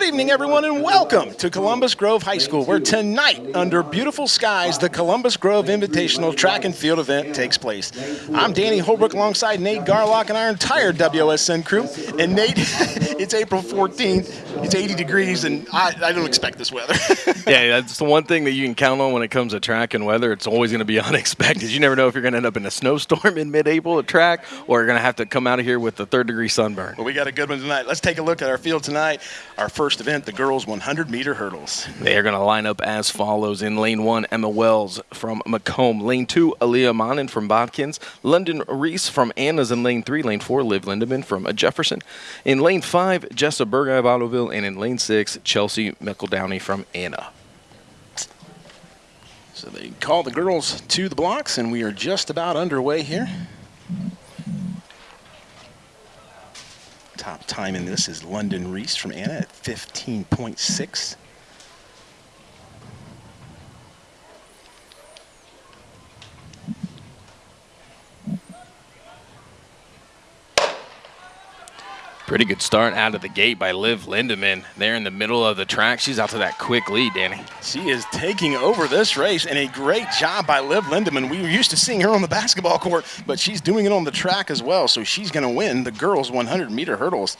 Good evening, everyone, and welcome to Columbus Grove High School, where tonight, under beautiful skies, the Columbus Grove Invitational Track and Field event takes place. I'm Danny Holbrook alongside Nate Garlock and our entire WSN crew. And Nate, it's April 14th, it's 80 degrees, and I, I don't expect this weather. yeah, that's the one thing that you can count on when it comes to track and weather. It's always going to be unexpected. You never know if you're going to end up in a snowstorm in mid-April at track, or you're going to have to come out of here with a third-degree sunburn. Well, we got a good one tonight. Let's take a look at our field tonight. Our first event, the girls 100 meter hurdles. They are going to line up as follows. In lane one, Emma Wells from McComb. Lane two, Aaliyah Monin from Botkins. London Reese from Anna's in lane three. Lane four, Liv Lindeman from Jefferson. In lane five, Jessa Berger of Ottoville. And in lane six, Chelsea McEldowney from Anna. So they call the girls to the blocks, and we are just about underway here. Top time in this is London Reese from Anna at 15.6. Pretty good start out of the gate by Liv Lindeman. There in the middle of the track. She's out to that quick lead, Danny. She is taking over this race, and a great job by Liv Lindeman. We were used to seeing her on the basketball court, but she's doing it on the track as well, so she's going to win the girls' 100-meter hurdles.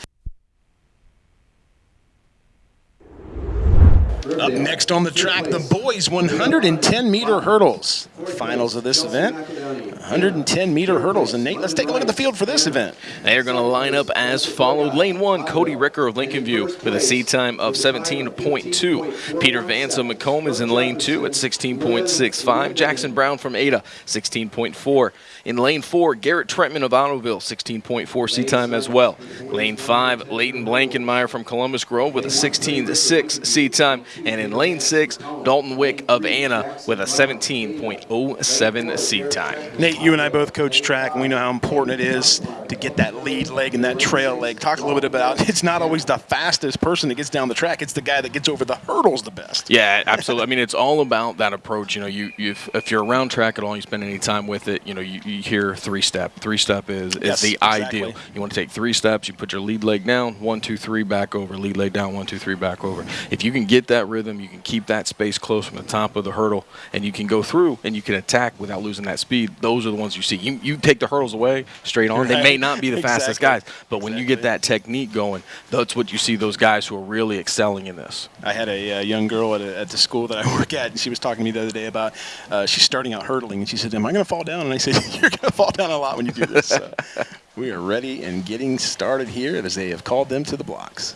Up next on the track, the boys 110 meter hurdles. Finals of this event, 110 meter hurdles. And Nate, let's take a look at the field for this event. They're going to line up as followed. Lane one, Cody Ricker of Lincoln View with a seed time of 17.2. Peter Vance of McComb is in lane two at 16.65. Jackson Brown from Ada, 16.4. In lane four, Garrett Trentman of Ottoville, 16.4 seat time as well. Lane five, Leighton Blankenmeyer from Columbus Grove with a 16.6 seat time. And in lane six, Dalton Wick of Anna with a 17.07 seat time. Nate, you and I both coach track, and we know how important it is to get that lead leg and that trail leg. Talk a little bit about it's not always the fastest person that gets down the track; it's the guy that gets over the hurdles the best. Yeah, absolutely. I mean, it's all about that approach. You know, you, you if you're around track at all, you spend any time with it. You know, you, you hear three step. Three step is is Yes, the exactly. ideal. You want to take three steps. You put your lead leg down, one, two, three, back over. Lead leg down, one, two, three, back over. If you can get that rhythm, you can keep that space close from the top of the hurdle, and you can go through and you can attack without losing that speed. Those are the ones you see. You, you take the hurdles away straight on. They may not be the fastest guys, but when you get that technique going, that's what you see those guys who are really excelling in this. I had a uh, young girl at, a, at the school that I work at, and she was talking to me the other day about uh, she's starting out hurdling, and she said, "Am I going to fall down?" And I said, "You're going to fall down a lot when you do this." So we are ready and getting started here as they have called them to the blocks.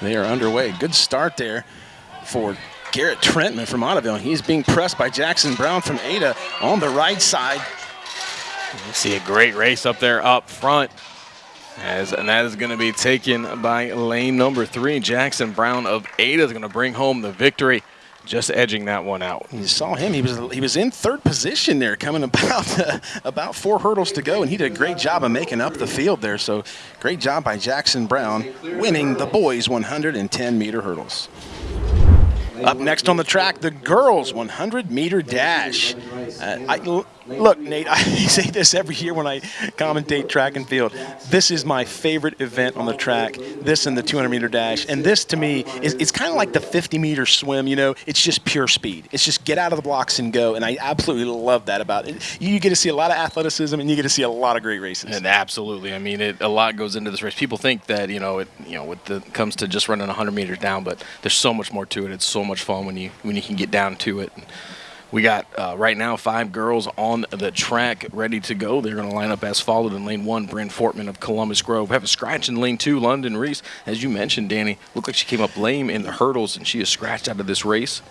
They are underway. Good start there for Garrett Trentman from Ottoville. He's being pressed by Jackson Brown from Ada on the right side. You see a great race up there up front. As, and that is going to be taken by lane number three. Jackson Brown of Ada is going to bring home the victory, just edging that one out. You saw him. He was he was in third position there, coming about uh, about four hurdles to go, and he did a great job of making up the field there. So great job by Jackson Brown, winning the boys 110 meter hurdles. Up next on the track, the girls 100 meter dash. Uh, I, look, Nate, I say this every year when I commentate track and field. This is my favorite event on the track. This and the 200 meter dash, and this to me is it's kind of like the 50 meter swim. You know, it's just pure speed. It's just get out of the blocks and go, and I absolutely love that about it. You get to see a lot of athleticism, and you get to see a lot of great races. And absolutely, I mean, it, a lot goes into this race. People think that you know it, you know, with the comes to just running 100 meters down, but there's so much more to it. It's so much fun when you when you can get down to it. We got uh, right now five girls on the track ready to go. They're going to line up as followed in lane one. Bryn Fortman of Columbus Grove. Have a scratch in lane two. London Reese, as you mentioned, Danny, looked like she came up lame in the hurdles, and she is scratched out of this race.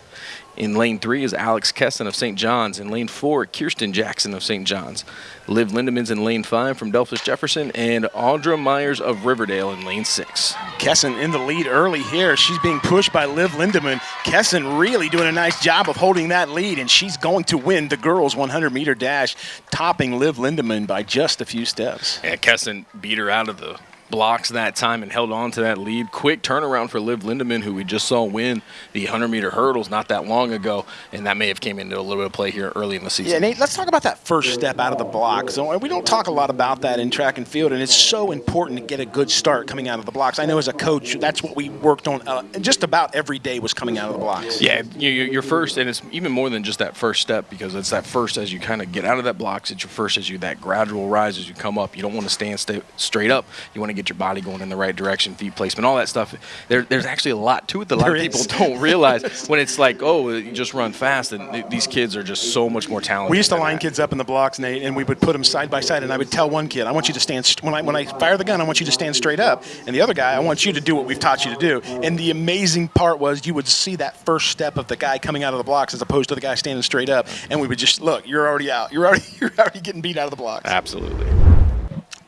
In lane three is Alex Kesson of St. John's. In lane four, Kirsten Jackson of St. John's. Liv Lindemans in lane five from Delphos Jefferson, and Audra Myers of Riverdale in lane six. Kesson in the lead early here. She's being pushed by Liv Lindeman. Kesson really doing a nice job of holding that lead, and she's going to win the girls' 100 meter dash, topping Liv Lindeman by just a few steps. Yeah, Kesson beat her out of the blocks that time and held on to that lead. Quick turnaround for Liv Lindemann, who we just saw win the 100 meter hurdles not that long ago, and that may have came into a little bit of play here early in the season. Yeah, Nate, let's talk about that first step out of the blocks. So we don't talk a lot about that in track and field, and it's so important to get a good start coming out of the blocks. I know as a coach, that's what we worked on. Uh, just about every day was coming out of the blocks. Yeah, you, your first, and it's even more than just that first step because it's that first as you kind of get out of that blocks. It's your first as you that gradual rise as you come up. You don't want to stand st straight up. You want to get your body going in the right direction, feet placement, all that stuff. There, there's actually a lot to it that a lot There of people is. don't realize when it's like, oh, you just run fast. And th- these kids are just so much more talented. We used to line that. kids up in the blocks, Nate, and we would put them side by side. And I would tell one kid, "I want you to stand st- when I when I fire the gun. I want you to stand straight up." And the other guy, "I want you to do what we've taught you to do." And the amazing part was you would see that first step of the guy coming out of the blocks as opposed to the guy standing straight up, and we would just look. You're already out. You're already you're already getting beat out of the blocks. Absolutely.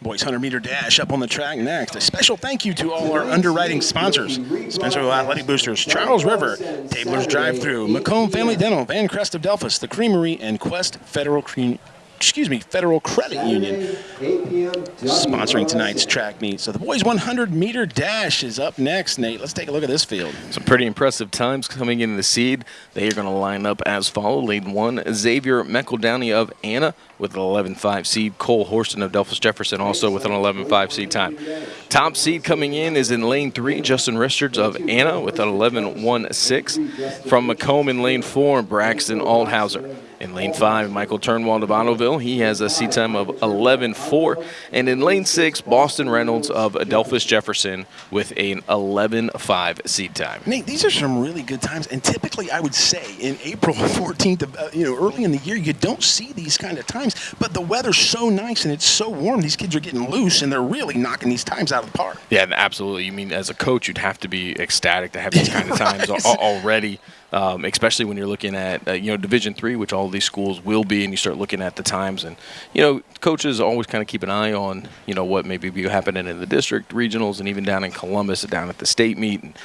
Boys 100 meter dash up on the track next. A special thank you to all our underwriting sponsors Spencerville Athletic Boosters, Charles River, Tabler's Drive Through, McComb Family Dental, Van Crest of Delphos, The Creamery, and Quest Federal Cream. Excuse me, Federal Credit Union sponsoring tonight's track meet. So the boys 100 meter dash is up next. Nate, let's take a look at this field. Some pretty impressive times coming in the seed. They are going to line up as follows. Lane one, Xavier McEldowney of Anna with an 11.5 seed. Cole Horston of Delphos Jefferson also with an 11.5 seed time. Top seed coming in is in lane three, Justin Richards of Anna with an 11.16. From Macomb in lane four, Braxton Aldhauser. In lane five, Michael Turnwald of Ottoville. He has a seat time of 11.4. And in lane six, Boston Reynolds of Adelphus Jefferson with an 11.5 seat time. Nate, these are some really good times, and typically I would say in April 14th, of, uh, you know, early in the year, you don't see these kind of times. But the weather's so nice and it's so warm, these kids are getting loose, and they're really knocking these times out of the park. Yeah, absolutely. You mean as a coach, you'd have to be ecstatic to have these kind of times Right. already, um, especially when you're looking at uh, you know Division three, which all these schools will be, and you start looking at the times, and you know coaches always kind of keep an eye on you know what maybe be happening in the district regionals and even down in Columbus, down at the state meet. And,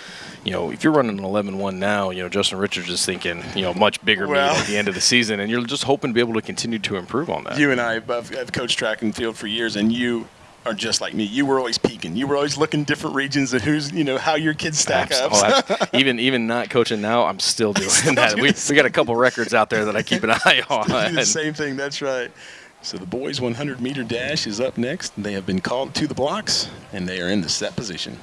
you know, if you're running an 11-1 now, you know Justin Richards is thinking, you know, much bigger Well- meet at the end of the season, and you're just hoping to be able to continue to improve on that. You and I have, have coached track and field for years, and you are just like me. You were always peeking. You were always looking different regions of who's, you know, how your kids stack Abs- up. oh, even even not coaching now, I'm still doing that. doing We, we got a couple records out there that I keep an eye do on. the same thing. That's right. So the boys' 100 meter dash is up next. They have been called to the blocks, and they are in the set position.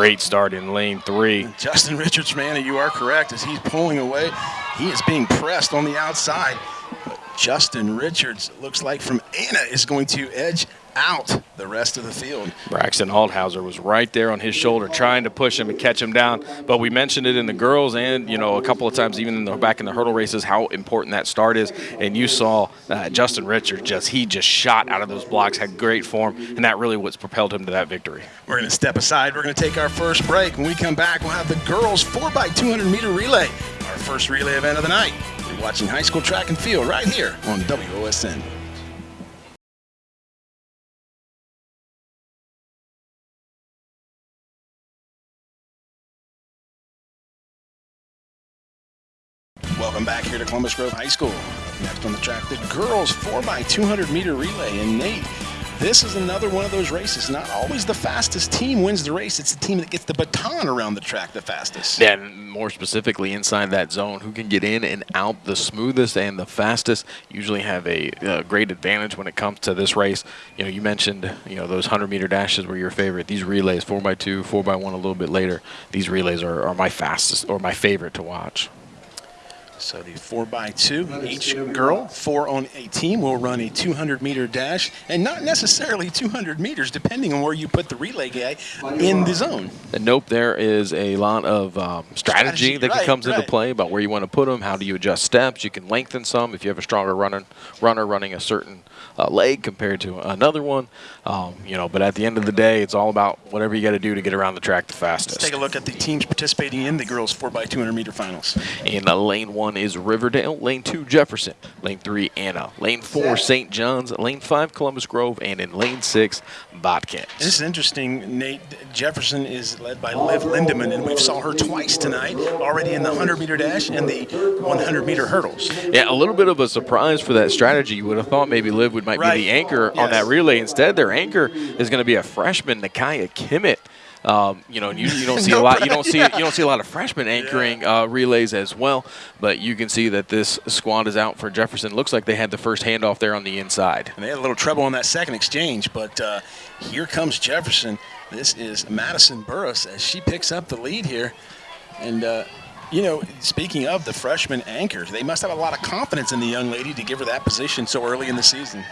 Great start in lane three. Justin Richards, man, you are correct. As he's pulling away, he is being pressed on the outside. But Justin Richards looks like from Anna is going to edge out the rest of the field. Braxton Aldhauser was right there on his shoulder, trying to push him and catch him down. But we mentioned it in the girls, and you know, a couple of times even in the back in the hurdle races, how important that start is. And you saw uh, Justin Richard just he just shot out of those blocks, had great form, and that really what's propelled him to that victory. We're going to step aside. We're going to take our first break. When we come back, we'll have the girls 4x200 meter relay, our first relay event of the night. You're watching high school track and field right here on WOSN. Welcome back here to Columbus Grove High School. Next on the track, the girls 4x200 meter relay. And Nate, this is another one of those races. Not always the fastest team wins the race, it's the team that gets the baton around the track the fastest. And more specifically, inside that zone, who can get in and out the smoothest and the fastest usually have a, uh great advantage when it comes to this race. You know, you mentioned you know those 100 meter dashes were your favorite. These relays, 4x2, 4x1 a little bit later, these relays are, are my fastest or my favorite to watch. So the four by two, each girl, four on a team, will run a 200 meter dash, and not necessarily 200 meters, depending on where you put the relay guy in the zone. And nope, there is a lot of um, strategy, Strategy, that right, comes into play about where you want to put them. How do you adjust steps? You can lengthen some if you have a stronger runner, runner running a certain uh, leg compared to another one. Um, you know, but at the end of the day, it's all about whatever you got to do to get around the track the fastest. Let's take a look at the teams participating in the girls 4x200 meter finals. In uh, lane one, one is Riverdale. Lane two, Jefferson. Lane three, Anna. Lane four, St. John's. Lane five, Columbus Grove. And in lane six, Bobcats. This is interesting, Nate. Jefferson is led by Liv Lindemann, and we've saw her twice tonight, already in the 100 meter dash and the 100 meter hurdles. Yeah, a little bit of a surprise for that strategy. You would have thought maybe Liv would might Right. be the anchor Yes. on that relay. Instead, their anchor is going to be a freshman, Nakaya Kimmett. Um, you know, and you, you don't see a lot. You don't see yeah. you don't see a lot of freshmen anchoring uh, relays as well. But you can see that this squad is out for Jefferson. Looks like they had the first handoff there on the inside. And they had a little trouble on that second exchange, but uh, here comes Jefferson. This is Madison Burris as she picks up the lead here. And, uh, you know, speaking of the freshman anchor, they must have a lot of confidence in the young lady to give her that position so early in the season.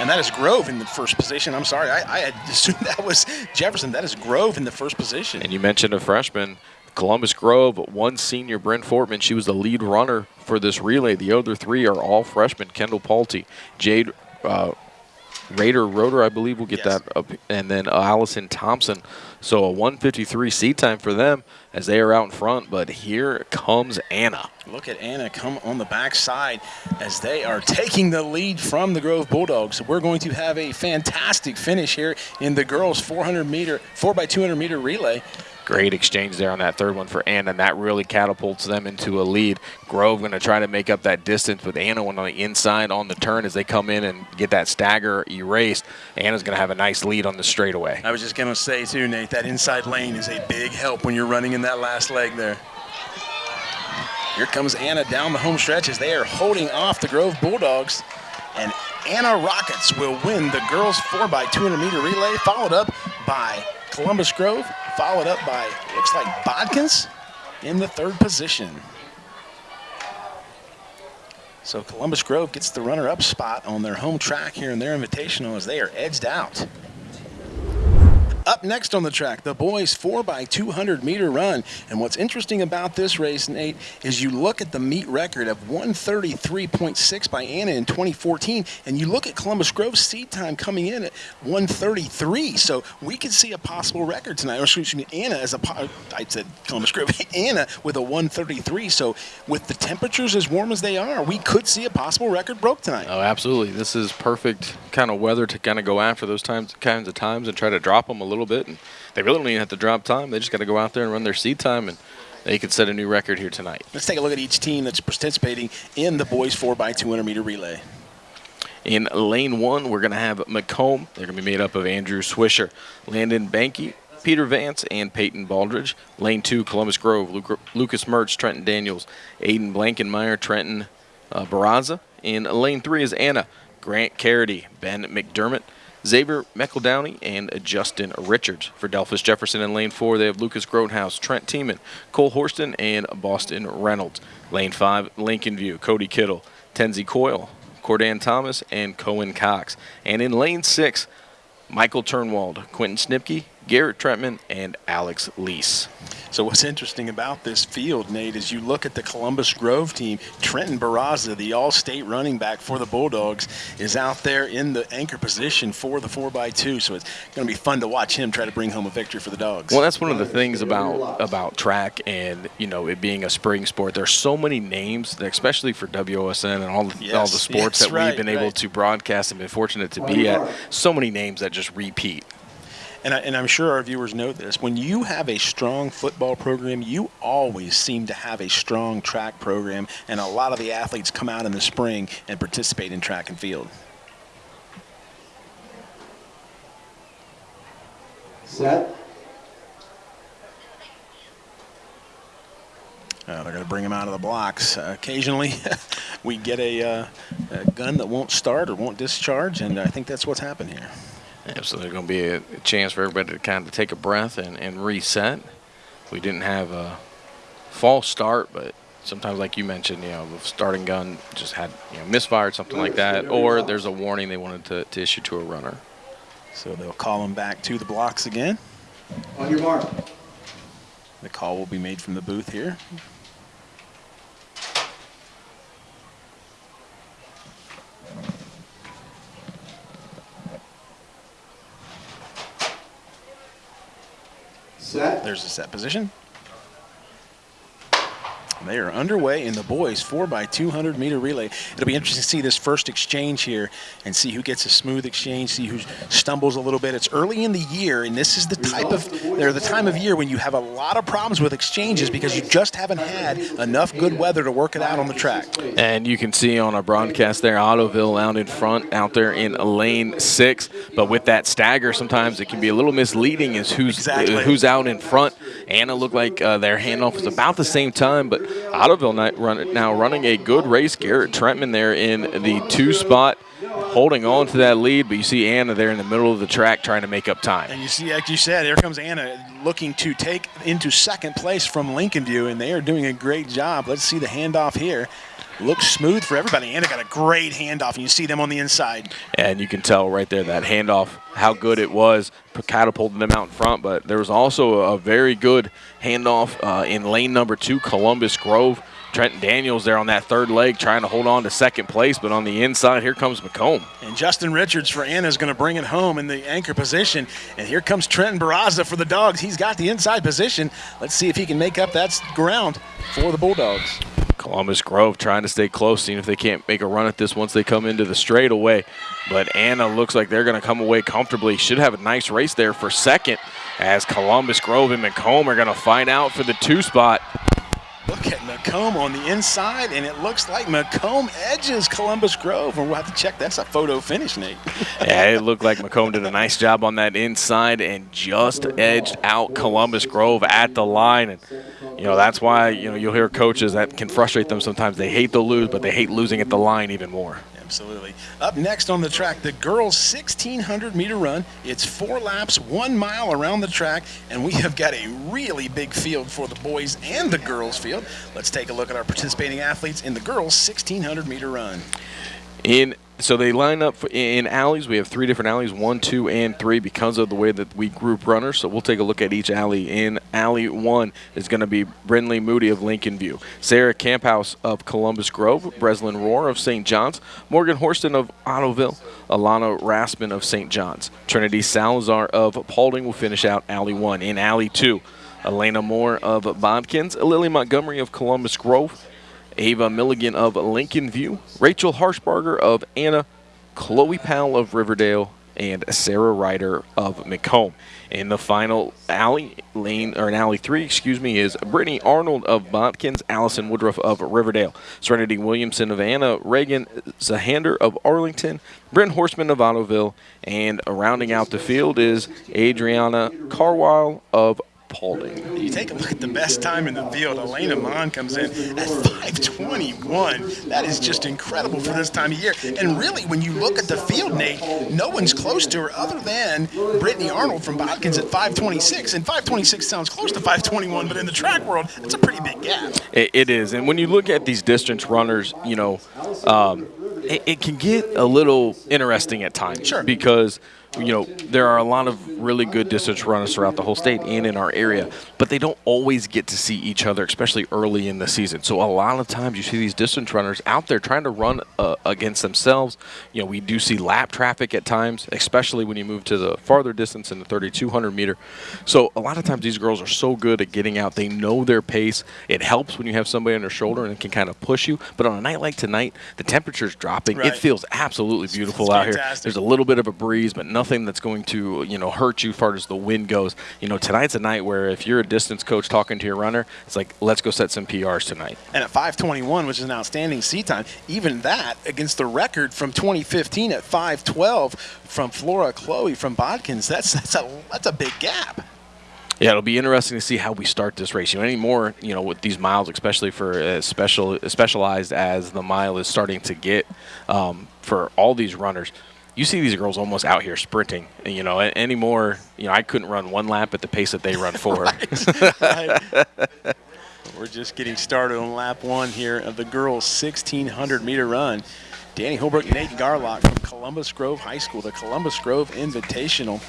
And that is Grove in the first position. I'm sorry, I, I assumed that was Jefferson. That is Grove in the first position. And you mentioned a freshman, Columbus Grove, one senior, Brent Fortman. She was the lead runner for this relay. The other three are all freshmen. Kendall Palte, Jade uh, Raider Rotor, I believe, will get Yes. that up, and then uh, Allison Thompson. So a 153 seat time for them as they are out in front. But here comes Anna. Look at Anna come on the backside as they are taking the lead from the Grove Bulldogs. We're going to have a fantastic finish here in the girls 400 meter, 4 by 200 meter relay. Great exchange there on that third one for Anna, and that really catapults them into a lead. Grove going to try to make up that distance with Anna on the inside on the turn as they come in and get that stagger erased. Anna's going to have a nice lead on the straightaway. I was just going to say, too, Nate, that inside lane is a big help when you're running in that last leg there. Here comes Anna down the home stretch as they are holding off the Grove Bulldogs. And Anna Rockets will win the girls 4 by 200 meter relay, followed up by Columbus Grove, followed up by, looks like Botkins in the third position. So Columbus Grove gets the runner-up spot on their home track here in their invitational as they are edged out. Up next on the track, the boys 4x200 meter run. And what's interesting about this race, Nate, is you look at the meet record of 133.6 by Anna in 2014, and you look at Columbus Grove's seed time coming in at 133. So we could see a possible record tonight. Or excuse me, Anna as a, I said Columbus Grove, Anna with a 133. So with the temperatures as warm as they are, we could see a possible record broke tonight. Oh, absolutely. This is perfect kind of weather to kind of go after those times, kinds of times and try to drop them a little bit. And they really don't even have to drop time. They just got to go out there and run their seed time, and they could set a new record here tonight. Let's take a look at each team that's participating in the boys 4x200 meter relay. In lane one, we're going to have McComb. They're going to be made up of Andrew Swisher, Landon Banky, Peter Vance, and Peyton Baldridge. Lane two, Columbus Grove, Luc- Lucas Mertz, Trenton Daniels, Aiden Blankenmeyer, Trenton uh, Barraza. In lane three is Anna, Grant Carity, Ben McDermott, Xavier McEldowney, and Justin Richards. For Delphos Jefferson in lane four, they have Lucas Grotehouse, Trent Tiemann, Cole Horston, and Boston Reynolds. Lane five, Lincoln View, Cody Kittle, Tenzie Coyle, Cordan Thomas, and Cohen Cox. And in lane six, Michael Turnwald, Quentin Snipke, Garrett Trentman, and Alex Lease. So what's interesting about this field, Nate, is you look at the Columbus Grove team. Trenton Barraza, the all-state running back for the Bulldogs, is out there in the anchor position for the 4x2. So it's going to be fun to watch him try to bring home a victory for the Dogs. Well, that's one of the things about about track and you know it being a spring sport. There's so many names, especially for WOSN and all the, all the sports yes, that right, we've been able to broadcast and been fortunate to be at. So many names that just repeat. And, I, and I'm sure our viewers know this. When you have a strong football program, you always seem to have a strong track program, and a lot of the athletes come out in the spring and participate in track and field. Set. Uh, they're going to bring him out of the blocks. Uh, occasionally, we get a, uh, a gun that won't start or won't discharge, and I think that's what's happened here. Yeah, so there's going to be a, a chance for everybody to kind of take a breath and, and reset. We didn't have a false start, but sometimes, like you mentioned, you know, the starting gun just had you know misfired, something like that, or there's a warning they wanted to, to issue to a runner. So they'll call him back to the blocks again. On your mark. The call will be made from the booth here. Set. There's the set position. They are underway in the boys 4x200 meter relay. It'll be interesting to see this first exchange here and see who gets a smooth exchange, see who stumbles a little bit. It's early in the year, and this is the type of, or the time of year when you have a lot of problems with exchanges because you just haven't had enough good weather to work it out on the track. And you can see on our broadcast there, Ottoville out in front, out there in lane six. But with that stagger, sometimes it can be a little misleading as who's exactly. who's out in front. Anna looked like uh, their handoff was about the same time, but Ottoville now running a good race. Garrett Trentman there in the two spot, holding on to that lead. But you see Anna there in the middle of the track trying to make up time. And you see, like you said, here comes Anna looking to take into second place from Lincoln View, and they are doing a great job. Let's see the handoff here. Looks smooth for everybody. Anna got a great handoff, and you see them on the inside. And you can tell right there that handoff, how good it was, catapulting them out in front. But there was also a very good handoff uh, in lane number two, Columbus Grove. Trenton Daniels there on that third leg trying to hold on to second place, but on the inside, here comes McComb. And Justin Richards for Anna is going to bring it home in the anchor position. And here comes Trenton Barraza for the Dogs. He's got the inside position. Let's see if he can make up that ground for the Bulldogs. Columbus Grove trying to stay close, seeing if they can't make a run at this once they come into the straightaway. But Anna looks like they're going to come away comfortably. Should have a nice race there for second as Columbus Grove and McComb are going to fight out for the two spot. Look at McComb on the inside, and it looks like McComb edges Columbus Grove. And we'll have to check. That's a photo finish, Nate. yeah, it looked like McComb did a nice job on that inside and just edged out Columbus Grove at the line. And, you know, that's why, you know, you'll hear coaches that can frustrate them sometimes. They hate to lose, but they hate losing at the line even more. Absolutely. Up next on the track, the girls' 1600 meter run. It's four laps, one mile around the track, and we have got a really big field for the boys and the girls' field. Let's take a look at our participating athletes in the girls' 1600 meter run. In so they line up in alleys. We have three different alleys, one, two, and three, because of the way that we group runners. So we'll take a look at each alley. In alley one is going to be Brinley Moody of Lincoln View, Sarah Camphouse of Columbus Grove, Breslin Roar of St. John's, Morgan Horston of Ottoville, Alana Raspin of St. John's, Trinity Salazar of Paulding will finish out alley one. In alley two, Elena Moore of Botkins, Lily Montgomery of Columbus Grove, Ava Milligan of Lincoln View, Rachel Harshbarger of Anna, Chloe Powell of Riverdale, and Sarah Ryder of McComb. In the final alley lane, or in alley three, excuse me, is Brittany Arnold of Botkins, Allison Woodruff of Riverdale, Serenity Williamson of Anna, Reagan Zahander of Arlington, Brent Horseman of Ottoville, and rounding out the field is Adriana Carwile of Paulding. You take a look at the best time in the field. Elena Mon comes in at 5:21. That is just incredible for this time of year. And really, when you look at the field, Nate, no one's close to her other than Brittany Arnold from Botkins at 5:26. And 5:26 sounds close to 5:21, but in the track world, it's a pretty big gap. it, it is. And when you look at these distance runners, you know, um, it, it can get a little interesting at times. Sure. Because you know, there are a lot of really good distance runners throughout the whole state and in our area, but they don't always get to see each other, especially early in the season. So a lot of times you see these distance runners out there trying to run uh, against themselves. You know, we do see lap traffic at times, especially when you move to the farther distance in the 3,200 meter. So a lot of times these girls are so good at getting out. They know their pace. It helps when you have somebody on their shoulder and can kind of push you. But on a night like tonight, the temperature's dropping. Right. It feels absolutely beautiful out here. There's a little bit of a breeze, but nothing nothing that's going to you know hurt you as far as the wind goes. You know, tonight's a night where if you're a distance coach talking to your runner, it's like let's go set some PRs tonight. And at 5:21, which is an outstanding seat time, even that against the record from 2015 at 5:12 from Flora Chloe from Botkins, that's that's a that's a big gap. Yeah, it'll be interesting to see how we start this race. You know, any more, you know, with these miles, especially for as special specialized as the mile is starting to get um, for all these runners you see these girls almost out here sprinting. You know, anymore. You know, I couldn't run one lap at the pace that they run four. We're just getting started on lap one here of the girls' 1600 meter run. Danny Holbrook, and Nate Garlock from Columbus Grove High School, the Columbus Grove Invitational.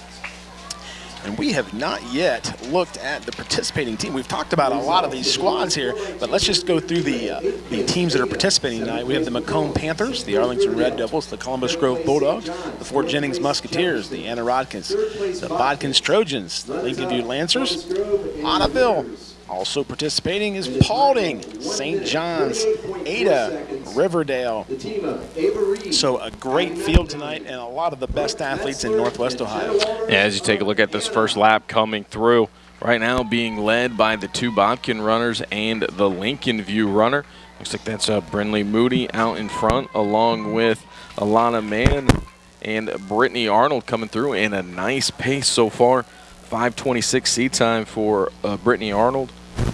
And we have not yet looked at the participating team. We've talked about a lot of these squads here, but let's just go through the uh, the teams that are participating tonight. We have the McComb Panthers, the Arlington Red Devils, the Columbus Grove Bulldogs, the Fort Jennings Musketeers, the Anna Rodkins, the Botkins Trojans, the Lincoln View Lancers, Ottoville, Also participating is Paulding, St. John's, Ada, Riverdale. So a great field tonight and a lot of the best athletes in Northwest Ohio. Yeah, as you take a look at this first lap coming through, right now being led by the two Bobkin runners and the Lincoln View runner. Looks like that's uh, Brinley Moody out in front, along with Alana Mann and Brittany Arnold coming through in a nice pace so far. 526 seat time for uh, Brittany Arnold.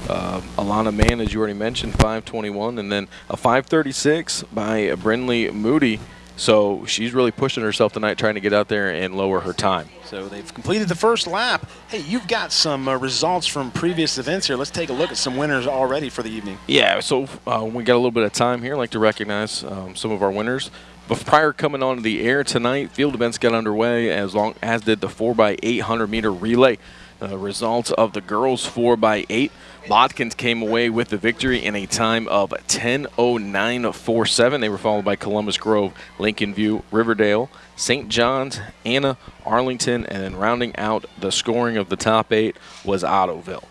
Uh, Alana Mann, as you already mentioned, 521, and then a 536 by Brinley Moody. So she's really pushing herself tonight, trying to get out there and lower her time. So they've completed the first lap. Hey, you've got some uh, results from previous events here. Let's take a look at some winners already for the evening. Yeah, so uh, we got a little bit of time here. I'd like to recognize um, some of our winners. But prior coming onto the air tonight, field events got underway as long as did the 4x800 meter relay. The results of the girls 4x8. Botkins came away with the victory in a time of 10.09.47. They were followed by Columbus Grove, Lincoln View, Riverdale, St. John's, Anna, Arlington, and then rounding out the scoring of the top eight was Ottoville.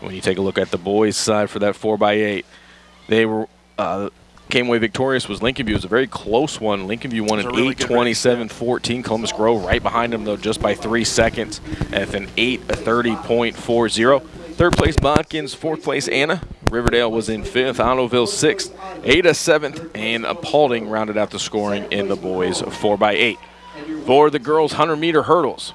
When you take a look at the boys' side for that 4x8, they were uh, came away victorious was Lincoln View. It was a very close one. Lincoln View won an really good race, 8:27-14. Columbus Grove right behind them though, just by three seconds, at an 8:30.40. Third place Botkins, fourth place Anna. Riverdale was in fifth, Ottoville sixth, Ada seventh, and Paulding rounded out the scoring in the boys 4x8. For the girls 100 meter hurdles,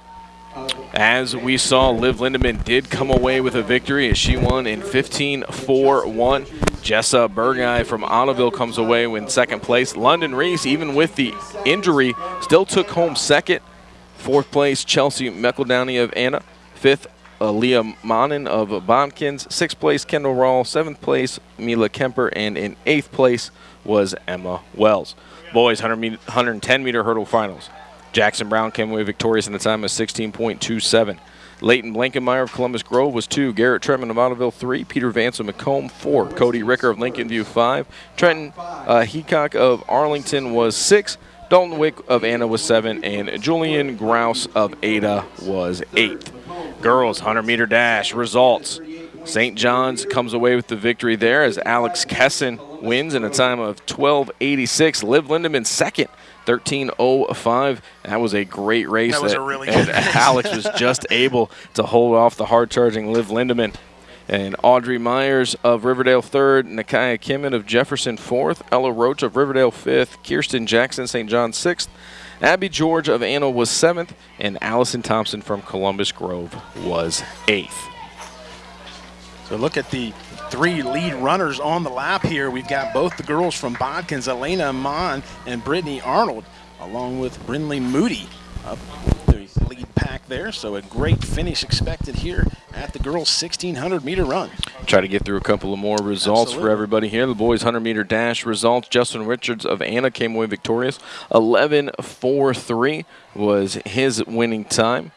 as we saw, Liv Lindemann did come away with a victory as she won in 15-4-1. Jessa Burgai from Ottoville comes away in second place. London Reese, even with the injury, still took home second. Fourth place, Chelsea McEldowney of Anna. Fifth, Leah Manin of Botkins. Sixth place, Kendall Rawl. Seventh place, Mila Kemper. And in eighth place was Emma Wells. Boys 100 meter, 110 meter hurdle finals. Jackson Brown came away victorious in a time of 16.27. Leighton Blankenmeyer of Columbus Grove was two. Garrett Tremont of Ottoville three. Peter Vance of McComb four. Cody Ricker of Lincoln View five. Trenton uh, Heacock of Arlington was six. Dalton Wick of Anna was seven. And Julian Grouse of Ada was eighth. Girls 100 meter dash results. St. John's comes away with the victory there as Alex Kesson wins in a time of 12.86. Liv Lindemann second. 13.05. That was a great race. That was a really good and race. Alex was just able to hold off the hard-charging Liv Lindemann. And Audrey Myers of Riverdale third, Nakaya Kimmon of Jefferson fourth, Ella Roach of Riverdale fifth, Kirsten Jackson St. John sixth, Abby George of Anna was seventh, and Allison Thompson from Columbus Grove was eighth. So look at the three lead runners on the lap here. We've got both the girls from Botkins, Elena Amon and Brittany Arnold, along with Brinley Moody up the lead pack there. So a great finish expected here at the girls' 1600 meter run. Try to get through a couple of more results Absolutely. for everybody here. The boys 100 meter dash results. Justin Richards of Anna came away victorious. 11.43 was his winning time.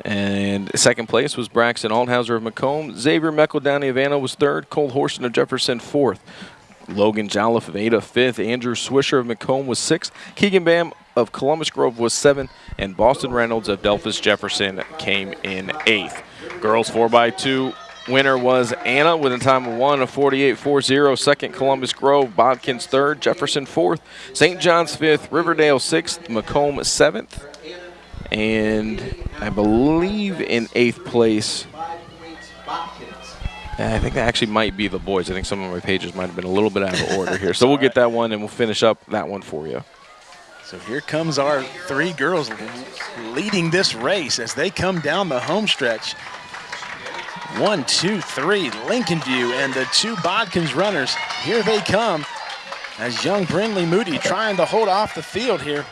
And second place was Braxton Althauser of McComb. Xavier McEldowney of Anna was third. Cole Horson of Jefferson fourth. Logan Jolliffe of Ada fifth. Andrew Swisher of McComb was sixth. Keegan Bam of Columbus Grove was seventh. And Boston Reynolds of Delphos Jefferson came in eighth. Girls 4x2 winner was Anna with a time of 1 of 48.40. Second, Columbus Grove. Botkins third. Jefferson fourth. St. John's fifth. Riverdale sixth. Macomb seventh. And I believe in eighth place. I think that actually might be the boys. I think some of my pages might have been a little bit out of order here. So we'll get that one and we'll finish up that one for you. So here comes our three girls leading this race as they come down the home stretch. One, two, three, Lincoln View and the two Botkins runners. Here they come as young Brinley Moody trying to hold off the field here.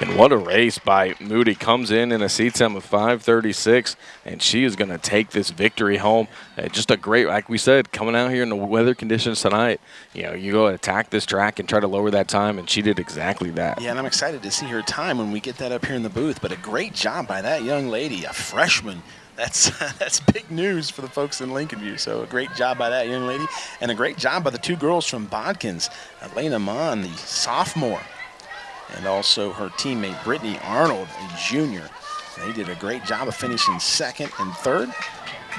And what a race by Moody. Comes in in a seat time of 536, and she is going to take this victory home. Uh, just a great, like we said, coming out here in the weather conditions tonight, you know, you go attack this track and try to lower that time, and she did exactly that. Yeah, and I'm excited to see her time when we get that up here in the booth. But a great job by that young lady, a freshman. That's that's big news for the folks in Lincoln View. So a great job by that young lady, and a great job by the two girls from Botkins, Elena Mon, the sophomore, and also her teammate Brittany Arnold, a junior. They did a great job of finishing second and third.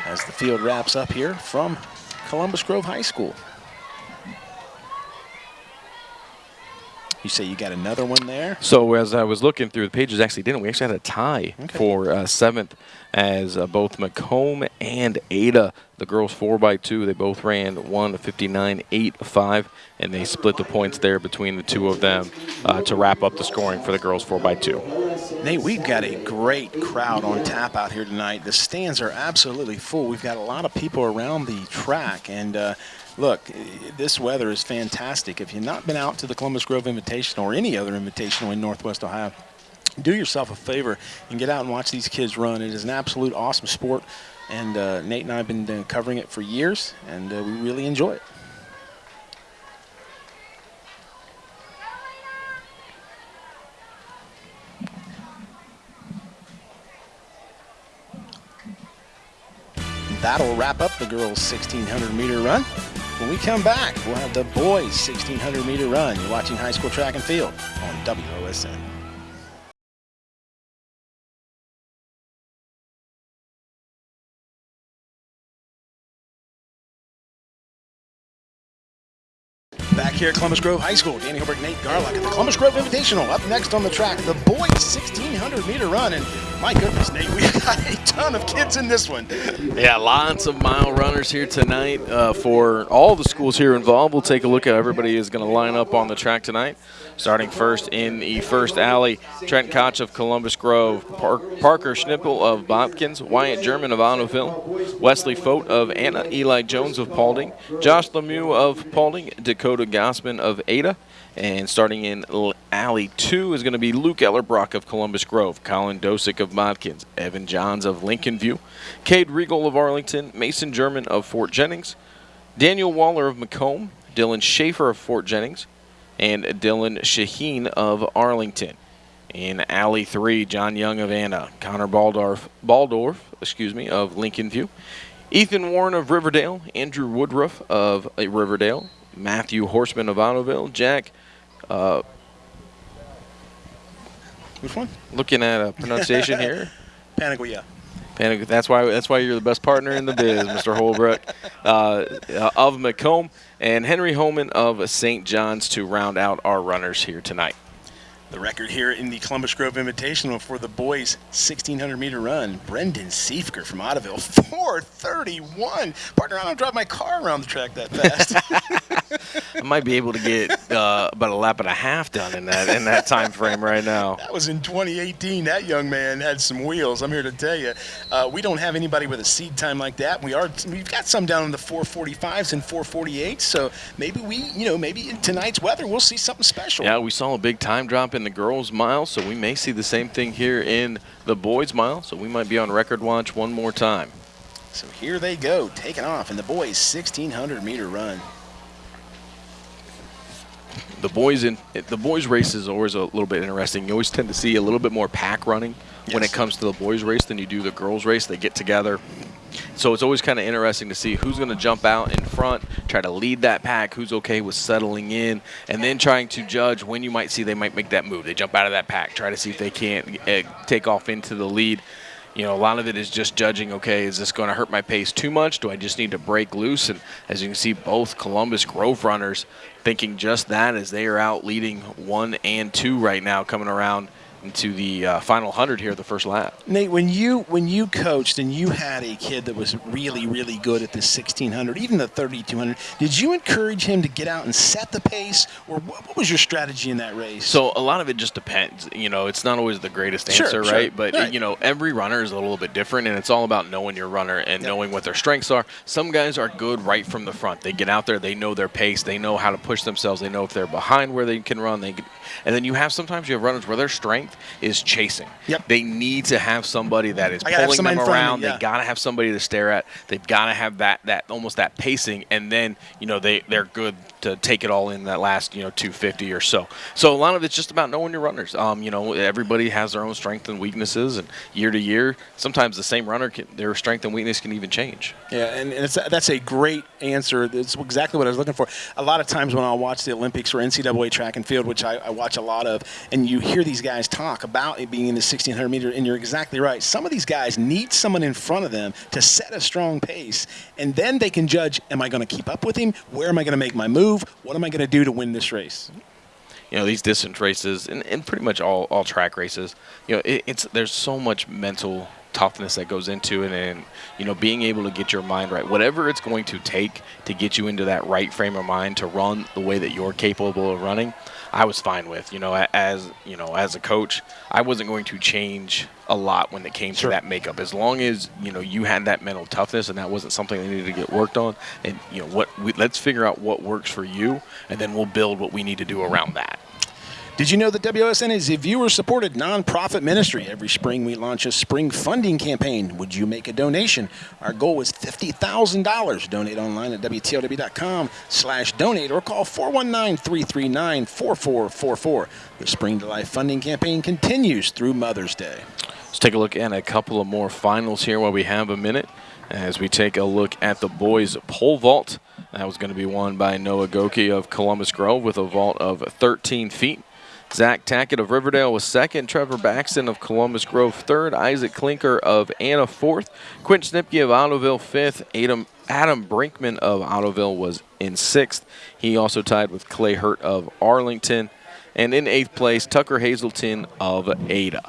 as the field wraps up here from Columbus Grove High School. You say you got another one there? So as I was looking through the pages, actually didn't we actually had a tie Okay. for uh, seventh as uh, both McComb and Ada, the girls four by two, they both ran one fifty nine eight five, and they split the points there between the two of them uh, to wrap up the scoring for the girls four by two. Nate, we've got a great crowd on tap out here tonight. The stands are absolutely full. We've got a lot of people around the track, and uh, look, this weather is fantastic. If you've not been out to the Columbus Grove Invitational or any other invitational in Northwest Ohio, do yourself a favor and get out and watch these kids run. It is an absolute awesome sport, and uh, Nate and I have been uh, covering it for years, and uh, we really enjoy it. That'll wrap up the girls' 1600 meter run. When we come back, we'll have the boys' 1600 meter run. You're watching high school track and field on WOSN. Back here at Columbus Grove High School, Danny Hilbert, Nate Garlock at the Columbus Grove Invitational. Up next on the track, the boys' 1600 meter run. And my goodness, Nate, we've got a ton of kids in this one. Yeah, lots of mile runners here tonight uh, for all the schools here involved. We'll take a look at everybody is going to line up on the track tonight. Starting first in the first alley, Trent Koch of Columbus Grove, Park, Parker Schnippel of Botkins, Wyatt German of Ottoville, Wesley Fote of Anna, Eli Jones of Paulding, Josh Lemieux of Paulding, Dakota Gossman of Ada, and starting in alley two is going to be Luke Ellerbrock of Columbus Grove, Colin Dosick of Botkins, Evan Johns of Lincoln View, Cade Regal of Arlington, Mason German of Fort Jennings, Daniel Waller of McComb, Dylan Schaefer of Fort Jennings, and Dylan Shaheen of Arlington. In alley three, John Young of Anna, Connor Baldorf, Baldorf, excuse me, of Lincoln View, Ethan Warren of Riverdale, Andrew Woodruff of uh, Riverdale, Matthew Horseman of Ottoville, Jack. Uh, Which one? looking at a pronunciation here. Panagua. Panic. That's why. That's why you're the best partner in the biz, Mr. Holbrook, uh, uh, of McComb and Henry Holman of St. John's to round out our runners here tonight. The record here in the Columbus Grove Invitational for the boys' 1600 meter run. Brendan Siefker from Ottoville, 431. Partner, I don't drive my car around the track that fast. I might be able to get uh, about a lap and a half done in that in that time frame right now. that was in 2018. That young man had some wheels. I'm here to tell you, uh, we don't have anybody with a seed time like that. We are we've got some down in the 445s and 448s. So maybe we, you know, maybe in tonight's weather we'll see something special. Yeah, we saw a big time drop in the girls' mile, so we may see the same thing here in the boys' mile. So we might be on record watch one more time. So here they go, taking off in the boys' 1600 meter run. the boys in the boys race is always a little bit interesting. You always tend to see a little bit more pack running when it comes to the boys race than you do the girls race. They get together. So it's always kind of interesting to see who's going to jump out in front, try to lead that pack, who's okay with settling in, and then trying to judge when you might see they might make that move. They jump out of that pack, try to see if they can't uh, take off into the lead. You know, a lot of it is just judging, okay, is this going to hurt my pace too much? Do I just need to break loose? And as you can see, both Columbus Grove runners thinking just that as they are out leading one and two right now, coming around into the uh, final 100 here, the first lap. Nate, when you when you coached and you had a kid that was really really good at the 1600, even the 3200, did you encourage him to get out and set the pace, or what, what was your strategy in that race? So a lot of it just depends. You know, it's not always the greatest answer, sure. right? But Right. you know, every runner is a little bit different, and it's all about knowing your runner and knowing what their strengths are. Some guys are good right from the front. They get out there, they know their pace, they know how to push themselves, they know if they're behind where they can run. They can, and then you have sometimes you have runners where their strength is chasing. Yep. They need to have somebody that is pulling them in front of around. me, yeah. They gotta have somebody to stare at. They've gotta have that that almost that pacing, and then you know they they're good to take it all in that last you know 250 or so. So a lot of it's just about knowing your runners. Um, you know, everybody has their own strengths and weaknesses, and year to year, sometimes the same runner can, their strength and weakness can even change. Yeah, and, and that's a great answer. That's exactly what I was looking for. A lot of times when I watch the Olympics or NCAA track and field, which I, I watch a lot of, and you hear these guys talk about it being in the 1600 meter, and you're exactly right. Some of these guys need someone in front of them to set a strong pace, and then they can judge: Am I going to keep up with him? Where am I going to make my move? What am I going to do to win this race? you know these distance races and, and pretty much all, all track races you know it, it's there's so much mental toughness that goes into it and you know being able to get your mind right whatever it's going to take to get you into that right frame of mind to run the way that you're capable of running i was fine with you know as you know as a coach i wasn't going to change a lot when it came to that makeup. As long as you know you had that mental toughness and that wasn't something that needed to get worked on and you know what we, let's figure out what works for you and then we'll build what we need to do around that did you know that WSN is a viewer supported nonprofit ministry? Every spring we launch a spring funding campaign. Would you make a donation? Our goal is $50,000. Donate online at WTOW.com slash donate or call 419-339-4444. The Spring to Life funding campaign continues through Mother's Day. Let's take a look at a couple of more finals here while we have a minute as we take a look at the boys pole vault. That was going to be won by Noah Goki of Columbus Grove with a vault of 13 feet. Zach Tackett of Riverdale was second. Trevor Baxton of Columbus Grove third. Isaac Klinker of Anna fourth. Quint Snipke of Ottoville fifth. Adam, Adam Brinkman of Ottoville was in sixth. He also tied with Clay Hurt of Arlington. And in eighth place, Tucker Hazelton of Ada.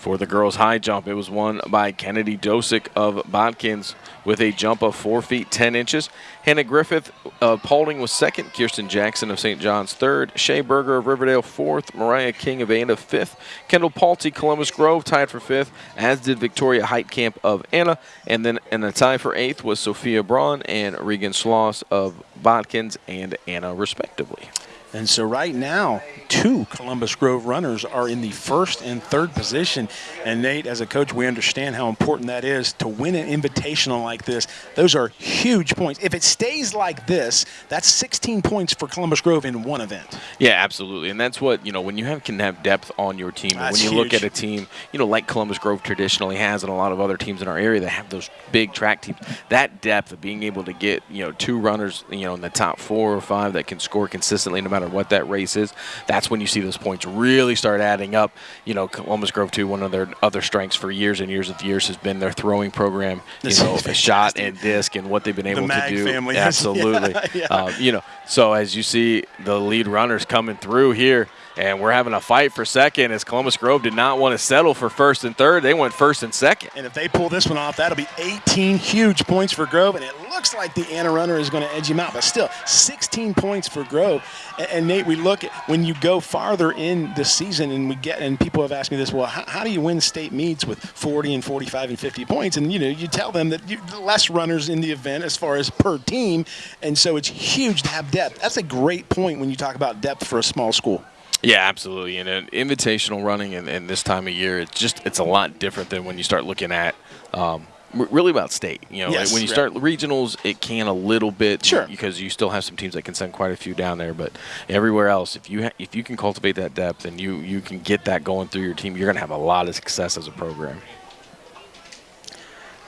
For the girls' high jump, it was won by Kennedy Dosick of Botkins with a jump of 4 feet 10 inches. Hannah Griffith of Paulding was second. Kirsten Jackson of St. John's third. Shea Berger of Riverdale fourth. Mariah King of Anna fifth. Kendall Palti, Columbus Grove tied for fifth, as did Victoria Heitkamp of Anna. And then in a tie for eighth was Sophia Braun and Regan Schloss of Botkins and Anna, respectively. And so right now, two Columbus Grove runners are in the first and third position. And Nate, as a coach, we understand how important that is to win an invitational like this. Those are huge points. If it stays like this, that's 16 points for Columbus Grove in one event. Yeah, absolutely. And that's what, you know, when you have, can have depth on your team, when you huge. look at a team, you know, like Columbus Grove traditionally has and a lot of other teams in our area that have those big track teams, that depth of being able to get, you know, two runners, you know, in the top four or five that can score consistently no matter matter what that race is, that's when you see those points really start adding up. You know, Columbus Grove, too, one of their other strengths for years and years of years has been their throwing program, you know, a shot and disc and what they've been able to do. Family. Absolutely. yeah, yeah. Uh, you know, so as you see the lead runners coming through here, and we're having a fight for second as Columbus Grove did not want to settle for first and third. They went first and second. And if they pull this one off, that'll be 18 huge points for Grove, and it looks like the Anna runner is going to edge him out, but still 16 points for Grove. And, and, Nate, we look at when you go farther in the season, and we get, and people have asked me this, well, how, how do you win state meets with 40 and 45 and 50 points? And you know, you tell them that you, less runners in the event as far as per team, and so it's huge to have depth. That's a great point when you talk about depth for a small school. Yeah, absolutely. And an invitational running in, in, this time of year, it's just it's a lot different than when you start looking at um, really about state. You know, yes, when you start regionals, it can a little bit sure. because you still have some teams that can send quite a few down there. But everywhere else, if you if you can cultivate that depth and you you can get that going through your team, you're going to have a lot of success as a program.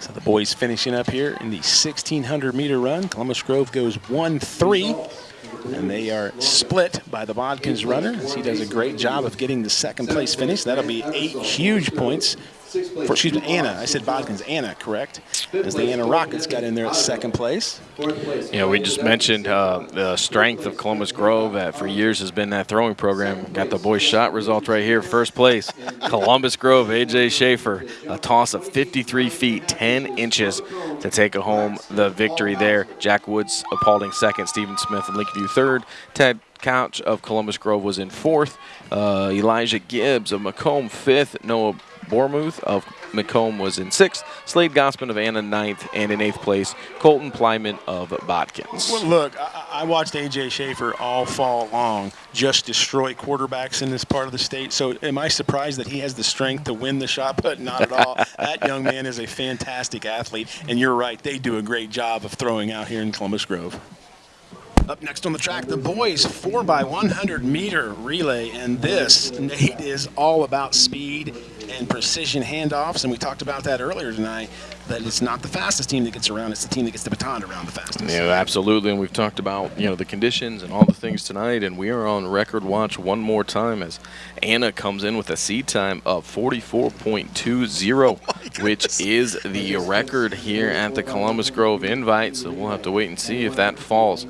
So the boys finishing up here in the 1600 meter run. Columbus Grove goes 1 3 and they are split by the Botkins runner as he does a great job of getting the second place finish. That'll be eight huge points for, excuse me, Anna. I said Botkins. Anna, correct? As the Anna Rockets got in there at second place. You know, we just mentioned uh, the strength of Columbus Grove that for years has been that throwing program. Got the boys' shot result right here. First place, Columbus Grove, A.J. Schaefer. A toss of 53 feet, 10 inches to take home the victory there. Jack Woods a Paulding second, Stephen Smith and Lakeview third. Ted Couch of Columbus Grove was in fourth. Uh, Elijah Gibbs of McComb fifth. Noah Bormuth of McComb was in sixth. Slade Gossman of Anna ninth. And in eighth place, Colton Plyman of Botkins. Well, look, I, I watched A.J. Schaefer all fall long just destroy quarterbacks in this part of the state. So am I surprised that he has the strength to win the shot put? Not at all. that young man is a fantastic athlete. And you're right, they do a great job of throwing out here in Columbus Grove. Up next on the track, the boys 4x100 meter relay. And this, Nate, is all about speed and precision handoffs. And we talked about that earlier tonight. That it's not the fastest team that gets around; it's the team that gets the baton around the fastest. Yeah, absolutely. And we've talked about you know the conditions and all the things tonight, and we are on record watch one more time as Anna comes in with a seed time of 44.20, which is the record here at the Columbus Grove Invite. So we'll have to wait and see if that falls.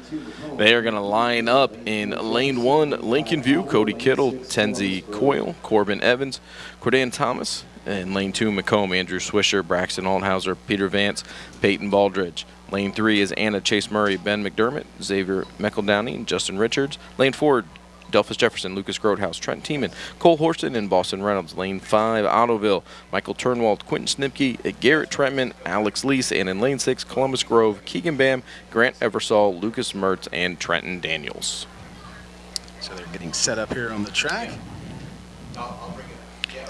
They are going to line up in lane one, Lincoln View, Cody Kittle, Tenzi Coyle, Corbin Evans, Cordan Thomas, and lane two, McComb, Andrew Swisher, Braxton Althauser, Peter Vance, Peyton Baldridge. Lane three is Anna Chase Murray, Ben McDermott, Xavier McEldowney, Justin Richards. Lane four, Delphos Jefferson, Lucas Grothaus, Trent Tiemann, Cole Horston, and Boston Reynolds. Lane 5, Ottoville, Michael Turnwald, Quentin Snipke, Garrett Trentman, Alex Lease, and in Lane 6, Columbus Grove, Keegan Bam, Grant Eversole, Lucas Mertz, and Trenton Daniels. So they're getting set up here on the track.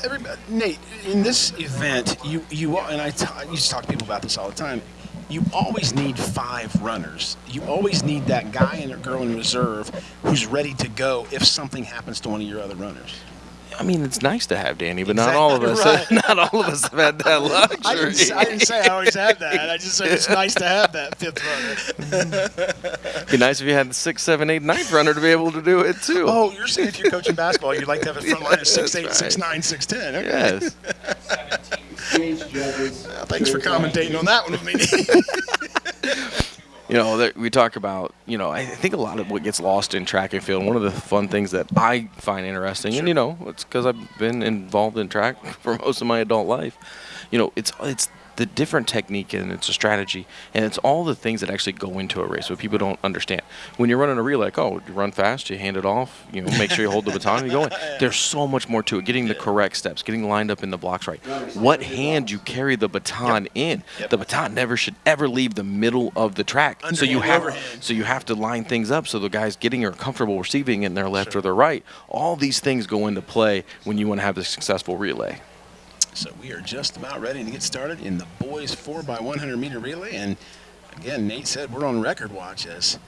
Everybody, Nate, in this event, you you and I, used to talk to people about this all the time. You always need five runners. You always need that guy and a girl in reserve who's ready to go if something happens to one of your other runners. I mean, it's nice to have Danny, but not all of us. Right. Not all of us have had that luxury. I didn't, say- I didn't say I always had that. I just said it's nice to have that fifth runner. Be nice if you had the six, seven, eight, ninth runner to be able to do it too. Oh, you're saying if you're coaching basketball, you'd like to have a front line of six eight, right. nine, six ten. Okay. yes. Thanks for commentating on that one with me. You know, that we talk about, you know, I think a lot of what gets lost in track and field, one of the fun things that I find interesting, and you know, it's because I've been involved in track for most of my adult life. You know, it's it's the different technique and it's a strategy and it's all the things that actually go into a race what people don't understand. When you're running a relay like oh you run fast you hand it off you know make sure you hold the baton and you go in. There's so much more to it getting the correct steps getting lined up in the blocks right. What hand you carry the baton in. The baton never should ever leave the middle of the track. So you have overhand. so you have to line things up so the guys getting are comfortable receiving in their left or their right. All these things go into play when you want to have a successful relay So we are just about ready to get started in the boys 4x100 meter relay. And again, Nate said we're on record watch as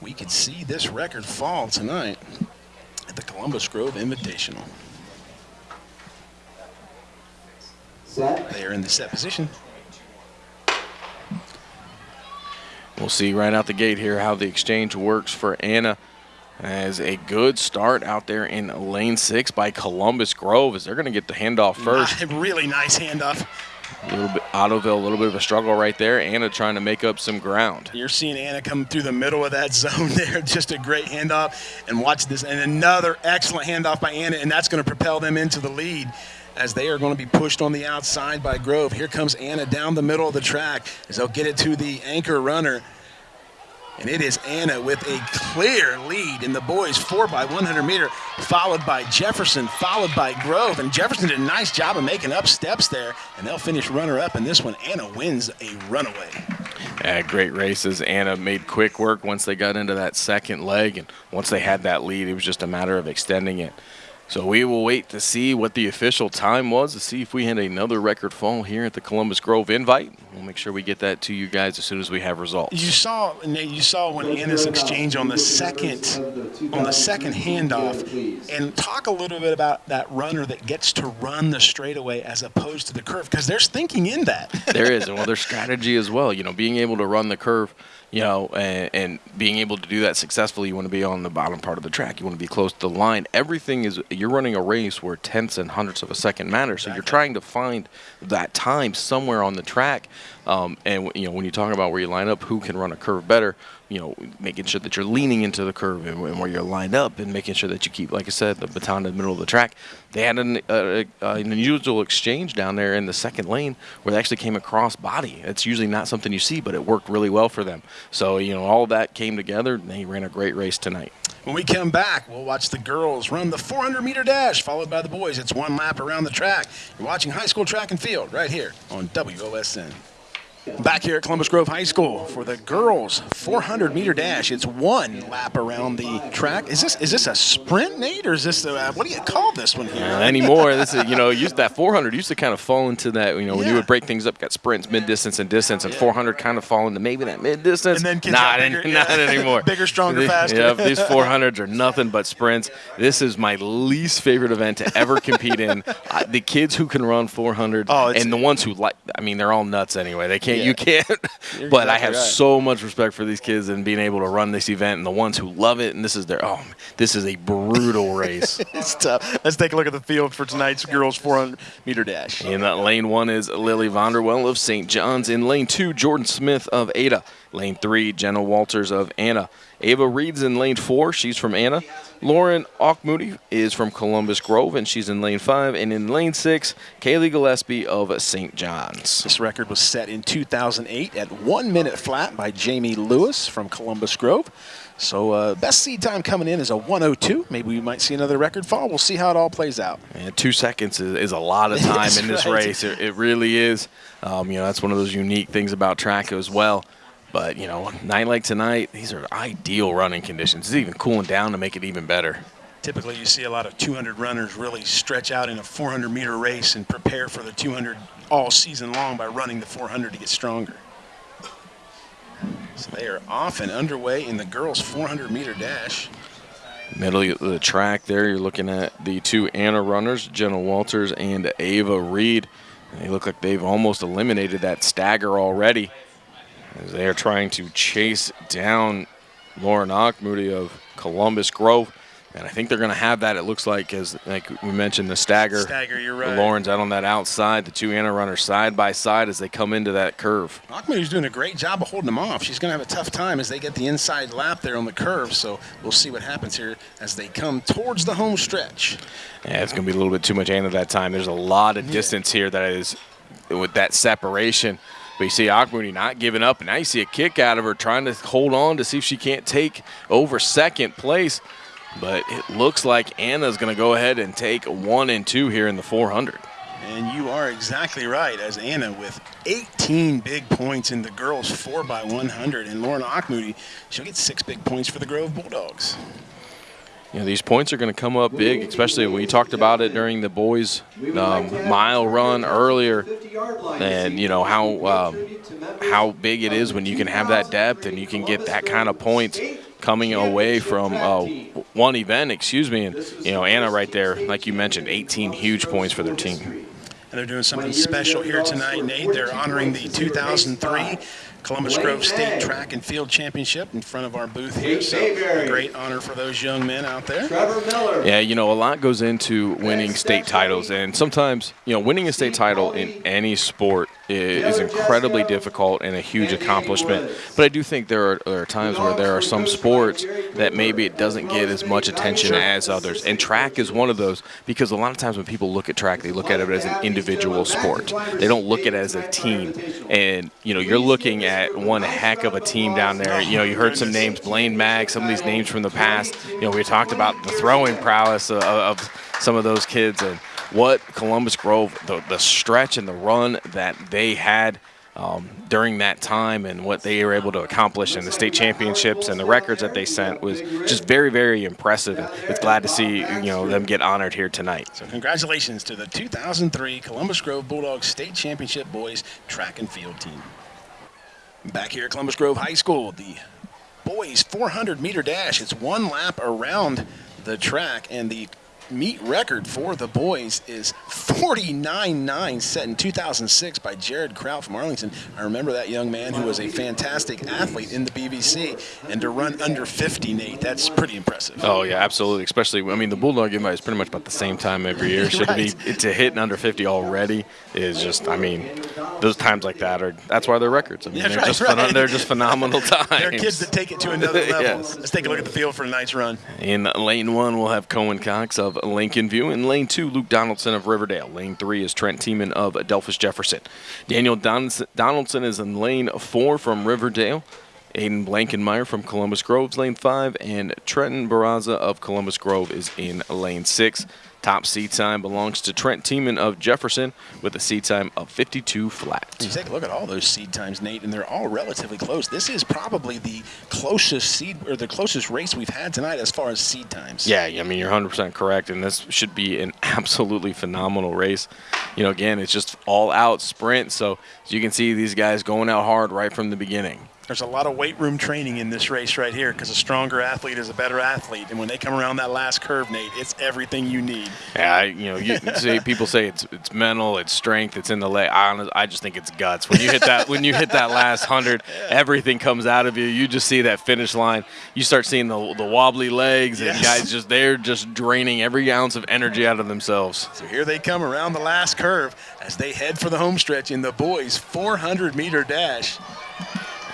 we could see this record fall tonight at the Columbus Grove Invitational. Set. They are in the set position. We'll see right out the gate here how the exchange works for Anna. As a good start out there in lane six by Columbus Grove, as they're going to get the handoff first. Really nice handoff. A little bit Ottoville, a little bit of a struggle right there. Anna trying to make up some ground. You're seeing Anna come through the middle of that zone there. Just a great handoff. And watch this. And another excellent handoff by Anna. And that's going to propel them into the lead as they are going to be pushed on the outside by Grove. Here comes Anna down the middle of the track as they'll get it to the anchor runner. And it is Anna with a clear lead in the boys 4x100 meter, followed by Jefferson, followed by Grove. And Jefferson did a nice job of making up steps there. And they'll finish runner up in this one. Anna wins a runaway. Yeah, great races. Anna made quick work once they got into that second leg, and once they had that lead, it was just a matter of extending it. So we will wait to see what the official time was to see if we had another record fall here at the Columbus Grove Invite. We'll make sure we get that to you guys as soon as we have results. You saw, Nate, you saw when Anna's exchange on the second, on the second handoff, and talk a little bit about that runner that gets to run the straightaway as opposed to the curve, because there's thinking in that. there is, and well, there's strategy as well. You know, being able to run the curve, you know, and, and being able to do that successfully, you want to be on the bottom part of the track. You want to be close to the line. Everything is you're running a race where tenths and hundredths of a second matter. So you're trying to find that time somewhere on the track. Um, and you know, when you talk about where you line up, who can run a curve better, you know, making sure that you're leaning into the curve and, and where you're lined up, and making sure that you keep, like I said, the baton in the middle of the track. They had an, uh, uh, an unusual exchange down there in the second lane where they actually came across body. It's usually not something you see, but it worked really well for them. So you know, all that came together. and They ran a great race tonight. When we come back, we'll watch the girls run the 400 meter dash, followed by the boys. It's one lap around the track. You're watching high school track and field right here on WOSN. Back here at Columbus Grove High School for the girls 400 meter dash. It's one lap around the track. Is this is this a sprint, Nate, or is this a, what do you call this one here? Uh, anymore, this is you know, used that 400 used to kind of fall into that you know when you would break things up, got sprints, mid distance, and distance, and 400 kind of fall into maybe that mid distance. And then kids not bigger, not yeah. anymore. Bigger, stronger, faster. Yep, these 400s are nothing but sprints. This is my least favorite event to ever compete in. I, the kids who can run 400 Oh, and the ones who like, I mean, they're all nuts anyway. They can't, Yeah. you can't. You're but I have right. so much respect for these kids and being able to run this event and the ones who love it. And this is their, oh, this is a brutal race. It's tough. Let's take a look at the field for tonight's girls 400 meter dash. In uh, lane one is Lily Vonderwell of St. John's. In lane two, Jordan Smith of Ada. Lane three, Jenna Walters of Anna. Ava Reed's in lane four. She's from Anna. Lauren Auchmoody is from Columbus Grove, and she's in lane five. And in lane six, Kaylee Gillespie of St. John's. This record was set in 2008 at one minute flat by Jamie Lewis from Columbus Grove. So uh, best seed time coming in is a 102. Maybe we might see another record fall. We'll see how it all plays out. And two seconds is, is a lot of time in this right. race. It, it really is. Um, you know, that's one of those unique things about track as well. But, you know, night like tonight, these are ideal running conditions. It's even cooling down to make it even better. Typically, you see a lot of 200 runners really stretch out in a 400 meter race and prepare for the 200 all season long by running the 400 to get stronger. So they are off and underway in the girls 400 meter dash. Middle of the track there, you're looking at the two Anna runners, Jenna Walters and Ava Reed. They look like they've almost eliminated that stagger already as they are trying to chase down Lauren Moody of Columbus Grove. And I think they're going to have that, it looks like, as like we mentioned, the stagger. Stagger, you're right. Lauren's out on that outside, the two Anna runners side by side as they come into that curve. Auchmoody's doing a great job of holding them off. She's going to have a tough time as they get the inside lap there on the curve. So we'll see what happens here as they come towards the home stretch. Yeah, it's going to be a little bit too much Anna that time. There's a lot of distance here that is with that separation. But you see Auchmoody not giving up, and now you see a kick out of her trying to hold on to see if she can't take over second place. But it looks like Anna's going to go ahead and take one and two here in the 400. And you are exactly right, as Anna with 18 big points in the girls 4x100. And Lauren Auchmoody, she'll get six big points for the Grove Bulldogs. You know, these points are going to come up big, especially when you talked about it during the boys' um, mile run earlier, and you know how um, how big it is when you can have that depth and you can get that kind of points coming away from uh, one event. Excuse me, and you know Anna right there, like you mentioned, 18 huge points for their team. And they're doing something special here tonight, Nate. They're honoring the 2003 Columbus Grove State Track and Field Championship in front of our booth here. So a great honor for those young men out there. Trevor Miller. Yeah, you know, a lot goes into winning state titles, and sometimes, you know, winning a state title in any sport i- is incredibly difficult and a huge accomplishment. But I do think there are, there are times where there are some sports that maybe it doesn't get as much attention as others, and track is one of those because a lot of times when people look at track, they look at it as an individual sport. They don't look at it as a team, and you know, you're looking at one heck of a team down there. You know, you heard some names, Blaine Mag, some of these names from the past. You know, we talked about the throwing prowess of, of some of those kids and what Columbus Grove, the, the stretch and the run that they had um, during that time and what they were able to accomplish in the state championships and the records that they sent was just very, very impressive. And it's glad to see you know them get honored here tonight. So congratulations to the 2003 Columbus Grove Bulldogs State Championship boys track and field team. Back here at Columbus Grove High School, the boys 400 meter dash. It's one lap around the track, and the meet record for the boys is 49.9 set in 2006 by Jared Kraut from Arlington. I remember that young man who was a fantastic athlete in the BVC, and to run under 50, Nate, that's pretty impressive. Oh yeah, absolutely. Especially, I mean, the Bulldog invite is pretty much about the same time every year. So to be to hit under 50 already is just, I mean, those times like that are that's why they're records. I mean, Yeah, they're right, just right. they're just phenomenal times. they're kids that take it to another level. Yes. Let's take a look at the field for tonight's run. In lane one, we'll have Cohen Cox of Lincoln View. In lane two, Luke Donaldson of Riverdale. Lane three is Trent Tiemann of Delphos Jefferson. Daniel Donaldson Donaldson is in lane four from Riverdale. Aiden Blankenmeyer from Columbus Grove's lane five, and Trenton Barraza of Columbus Grove is in lane six. Top seed time belongs to Trent Tiemann of Jefferson with a seed time of 52 flat. You take a look at all those seed times, Nate, and they're all relatively close. This is probably the closest seed or the closest race we've had tonight as far as seed times. Yeah, I mean you're 100% correct, and this should be an absolutely phenomenal race. You know, again, it's just all out sprint, so as you can see these guys going out hard right from the beginning. There's a lot of weight room training in this race right here because a stronger athlete is a better athlete, and when they come around that last curve, Nate, it's everything you need. Yeah, I, you know, you see people say it's it's mental, it's strength, it's in the leg. I, I just think it's guts. When you hit that when you hit that last hundred, everything comes out of you. You just see that finish line. You start seeing the the wobbly legs, and Yes. guys just they're just draining every ounce of energy out of themselves. So here they come around the last curve as they head for the home stretch in the boys' 400 meter dash.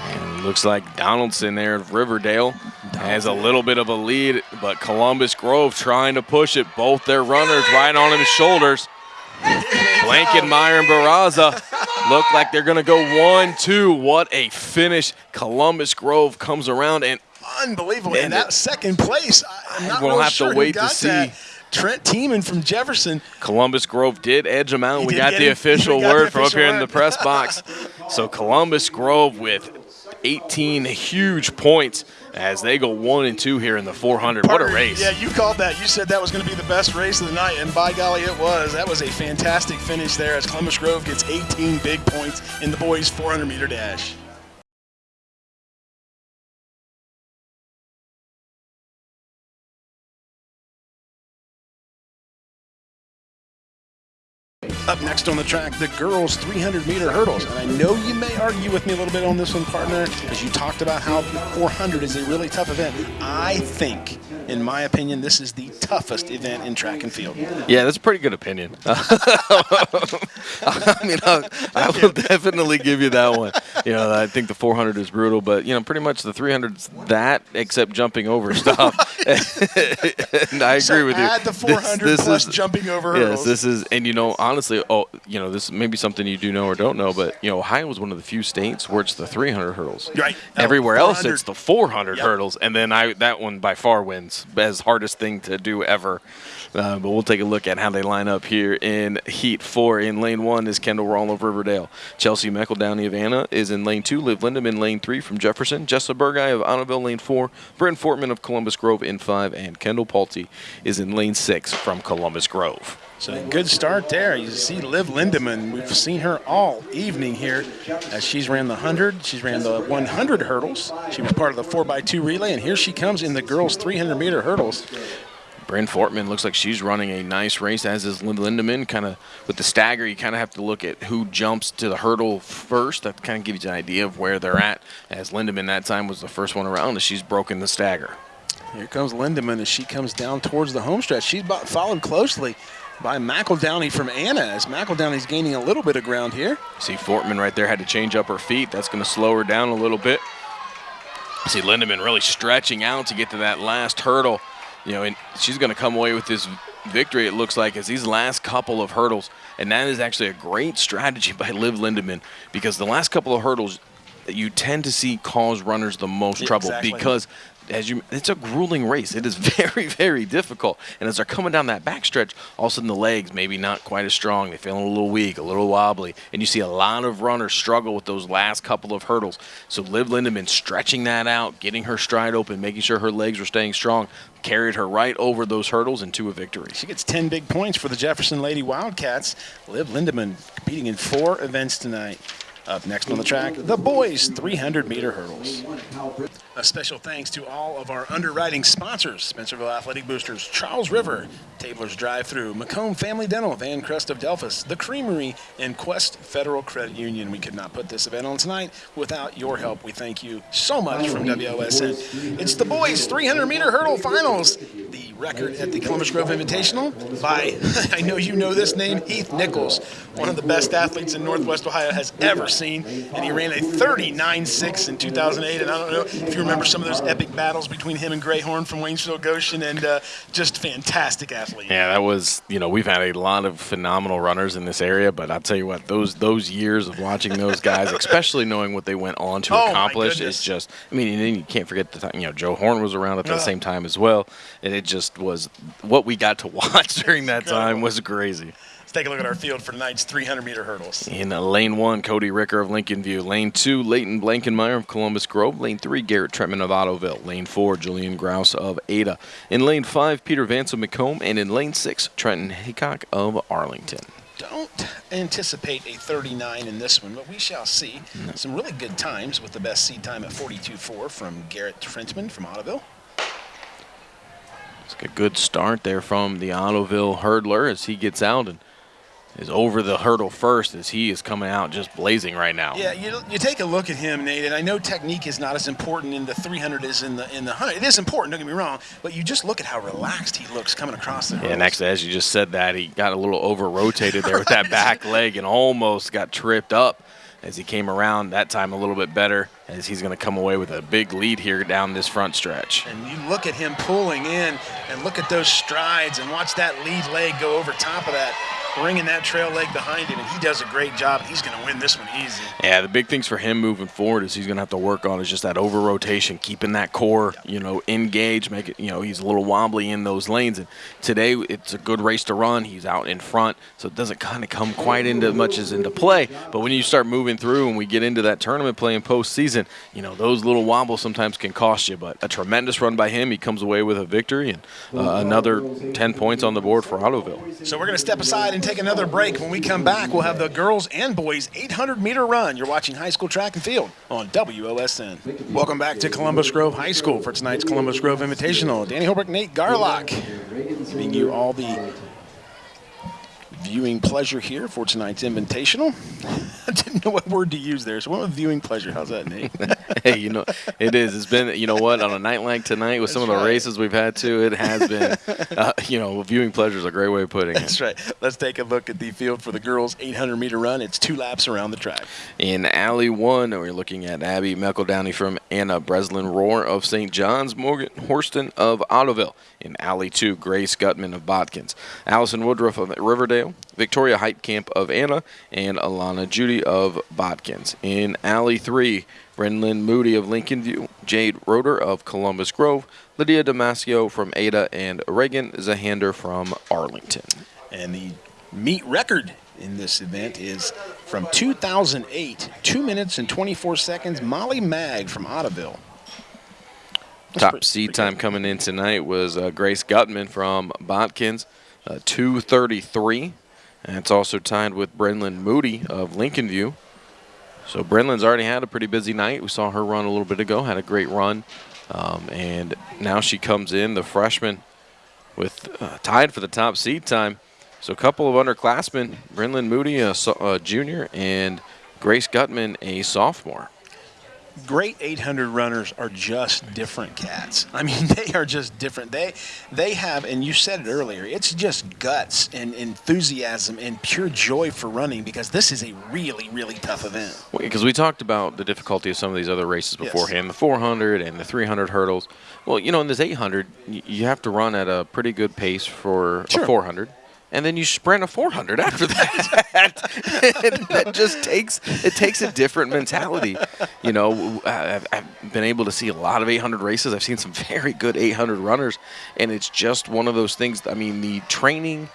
And looks like Donaldson there of Riverdale has a little bit of a lead, but Columbus Grove trying to push it. Both their runners right on his shoulders. Blankenmeyer and Barraza look like they're going to go one, two. What a finish. Columbus Grove comes around and Unbelievable. And that second place, I'm not We'll real have to sure who wait to see. that. Trent Tiemann from Jefferson. Columbus Grove did edge them out. We got the him. official We got the word from up here in the press box. So Columbus Grove with 18 huge points as they go one and two here in the 400. What a race! Yeah, you called that. You said that was going to be the best race of the night, and by golly, it was. That was a fantastic finish there as Columbus Grove gets 18 big points in the boys' 400 meter dash. Up next on the track, the girls' 300 meter hurdles. And I know you may argue with me a little bit on this one, partner, as you talked about how 400 is a really tough event. I think, in my opinion, this is the toughest event in track and field. Yeah, that's a pretty good opinion. I mean, I, I will definitely give you that one. You know, I think the 400 is brutal, but you know, pretty much the 300 is that, except jumping over stuff. and I agree So with you. add the 400 plus jumping over hurdles. Yes, this is, and you know, honestly, oh, you know, this may be something you do know or don't know, but you know, Ohio is one of the few states where it's the 300 hurdles. Right. Everywhere else, it's the 400 Yep. hurdles, and then I that one by far wins as hardest thing to do ever. Uh, but we'll take a look at how they line up here in Heat Four. In Lane One is Kendall Rawl of Riverdale. Chelsea McEldowney of Anna is in Lane Two. Liv Lindemann in Lane Three from Jefferson. Jessa Burguy of Annabelle Lane Four. Brent Fortman of Columbus Grove in Five, and Kendall Palte is in Lane Six from Columbus Grove. So a good start there. You see Liv Lindemann. We've seen her all evening here as she's ran the 100. She's ran the 100 hurdles. She was part of the 4x2 relay, and here she comes in the girls' 300 meter hurdles. Bryn Fortman looks like she's running a nice race, as is Lin- Lindemann. Kind of with the stagger, you kind of have to look at who jumps to the hurdle first. That kind of gives you an idea of where they're at. As Lindemann that time was the first one around, and she's broken the stagger. Here comes Lindemann as she comes down towards the home stretch. She's followed closely by McEldowney from Anna as McEldowney's gaining a little bit of ground here. See Fortman right there had to change up her feet. That's going to slow her down a little bit. See Lindemann really stretching out to get to that last hurdle. You know, and she's going to come away with this victory, it looks like, as these last couple of hurdles. And that is actually a great strategy by Liv Lindemann because the last couple of hurdles you tend to see cause runners the most trouble exactly. because as you it's a grueling race. It is very, very difficult. And as they're coming down that backstretch, all of a sudden the legs maybe not quite as strong. They're feeling a little weak, a little wobbly. And you see a lot of runners struggle with those last couple of hurdles. So Liv Lindemann stretching that out, getting her stride open, making sure her legs were staying strong, carried her right over those hurdles into a victory. She gets 10 big points for the Jefferson Lady Wildcats. Liv Lindemann competing in four events tonight. Up next on the track, the boys 300 meter hurdles. A special thanks to all of our underwriting sponsors Spencerville Athletic Boosters, Charles River, Tabler's Drive Through, McComb Family Dental, Van Crest of Delphos, The Creamery, and Quest Federal Credit Union. We could not put this event on tonight without your help. We thank you so much from WOSN. It's the boys 300 meter hurdle finals. The record at the Columbus Grove Invitational by, I know you know this name, Heath Nichols, one of the best athletes in Northwest Ohio has ever seen. And he ran a 39.6 in 2008. And I don't know if you remember some of those epic battles between him and Greyhorn from Waynesfield Goshen, and uh, just fantastic athlete. Yeah, that was you know we've had a lot of phenomenal runners in this area, but I'll tell you what those those years of watching those guys, especially knowing what they went on to Oh, accomplish, is just. I mean, and you can't forget the time. You know, Joe Horn was around at the same time as well, and it just was what we got to watch during that time was crazy. Take a look at our field for tonight's 300 meter hurdles. In uh, lane one, Cody Ricker of Lincoln View. Lane two, Leighton Blankenmeyer of Columbus Grove. Lane three, Garrett Trentman of Ottoville. Lane four, Julian Grouse of Ada. In lane five, Peter Vance of McComb. And in lane six, Trenton Haycock of Arlington. Don't anticipate a 39 in this one, but we shall see. Some really good times with the best seed time at 42.4 from Garrett Trentman from Ottoville. It's a good start there from the Ottoville hurdler as he gets out and is over the hurdle first as he is coming out just blazing right now. Yeah, you, you take a look at him, Nate, and I know technique is not as important in the 300 as in the in the 100. It is important, don't get me wrong, but you just look at how relaxed he looks coming across the Yeah, hurdles. next, as you just said that, he got a little over rotated there with that back leg and almost got tripped up as he came around. That time a little bit better as he's going to come away with a big lead here down this front stretch. And you look at him pulling in and look at those strides and watch that lead leg go over top of that, bringing that trail leg behind him, and he does a great job. He's going to win this one easy. Yeah, the big things for him moving forward is he's going to have to work on is just that over rotation, keeping that core, you know, engaged. Make it, you know, he's a little wobbly in those lanes. And today it's a good race to run. He's out in front, so it doesn't kind of come quite into much as into play. But when you start moving through and we get into that tournament play in postseason, you know, those little wobbles sometimes can cost you. But a tremendous run by him. He comes away with a victory and uh, another 10 points on the board for Ottoville. So we're going to step aside and take another break. When we come back, we'll have the girls and boys 800 meter run. You're watching high school track and field on WOSN. Welcome back to Columbus Grove High School for tonight's Columbus Grove Invitational. Danny Holbrook, Nate Garlock, giving you all the viewing pleasure here for tonight's Invitational. I didn't know what word to use there, so went with viewing pleasure. How's that, Nate? hey, you know, it is. It's been, you know what, on a night like tonight with some of the right. races we've had to, it has been, uh, you know, viewing pleasure is a great way of putting it. That's right. Let's take a look at the field for the girls 800 meter run. It's two laps around the track. In Alley 1, we're looking at Abby McEldowney from Anna Breslin Roar of St. John's, Morgan Horston of Ottoville. In Alley 2, Grace Gutman of Botkins. Allison Woodruff of Riverdale, Victoria Heitkamp of Anna, and Alana Judy of Botkins. In Alley 3, Brenlyn Moody of Lincoln View, Jade Roeder of Columbus Grove, Lydia Damasio from Ada, and Reagan Zahander from Arlington. And the meet record in this event is from 2008, 2 minutes and 24 seconds. Molly Mag from Ottoville. That's Top pretty- seed pretty time good. coming in tonight was uh, Grace Gutman from Botkins, uh, 233. And it's also tied with Brenlyn Moody of Lincoln View. So Brenlyn's already had a pretty busy night. We saw her run a little bit ago, had a great run. Um, and now she comes in, the freshman, with uh, tied for the top seed time. So a couple of underclassmen, Brenlyn Moody, a, a junior, and Grace Gutman, a sophomore. Great 800 runners are just different cats. I mean, they are just different. They they have, and you said it earlier, it's just guts and enthusiasm and pure joy for running because this is a really, really tough event. Because we talked about the difficulty of some of these other races Yes. beforehand, the 400 and the 300 hurdles. Well, you know, in this 800, you have to run at a pretty good pace for Sure. a 400, and then you sprint a 400 after that. that just takes it takes a different mentality. You know, I've, I've been able to see a lot of 800 races. I've seen some very good 800 runners, and it's just one of those things. I mean, the training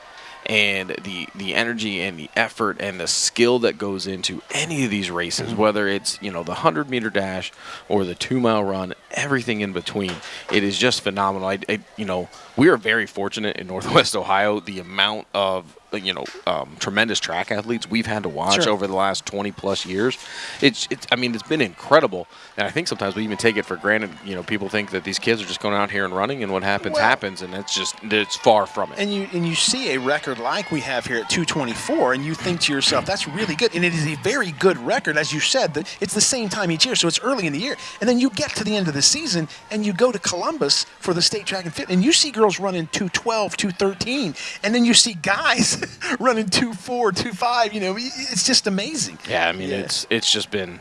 and the the energy and the effort and the skill that goes into any of these races, mm-hmm. whether it's you know the hundred meter dash or the two mile run, everything in between, it is just phenomenal. I, I you know we are very fortunate in Northwest Ohio. The amount of you know um, tremendous track athletes we've had to watch Sure. over the last 20 plus years. It's, it's I mean it's been incredible, and I think sometimes we even take it for granted. You know, people think that these kids are just going out here and running, and what happens Well- happens, and it's just it's far from it. And you and you see a record like we have here at 224, and you think to yourself, "That's really good." And it is a very good record, as you said. That it's the same time each year, so it's early in the year. And then you get to the end of the season, and you go to Columbus for the state track and fit, and you see girls running 212, 213, and then you see guys running 24, 25. You know, it's just amazing. Yeah, I mean Yeah. it's it's just been,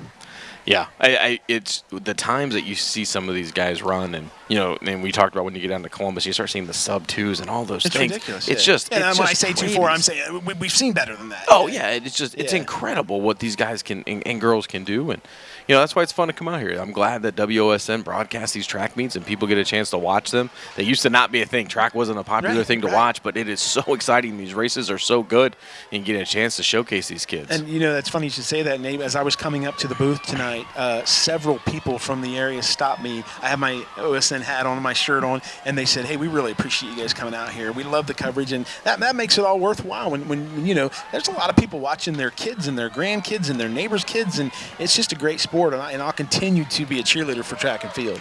yeah. I, I it's the times that you see some of these guys run, and you know, and we talked about when you get down to Columbus, you start seeing the sub twos and all those It's things. ridiculous. It's yeah. just And it's when just I say two four, I'm saying uh, we, we've seen better than that. Oh yeah, it's just it's incredible what these guys can and, and girls can do, and you know that's why it's fun to come out here. I'm glad that WOSN broadcasts these track meets and people get a chance to watch them. They used to not be a thing. Track wasn't a popular Right, thing to right. watch, but it is so exciting. These races are so good, and you get a chance to showcase these kids. And you know that's funny you should say that, Nate. As I was coming up to the booth tonight, uh, several people from the area stopped me. I have my OSN hat on, my shirt on, and they said, "Hey, we really appreciate you guys coming out here. We love the coverage, and that, that makes it all worthwhile." When, when, when you know, there's a lot of people watching their kids and their grandkids and their neighbors' kids, and it's just a great sport. And, I, and I'll continue to be a cheerleader for track and field.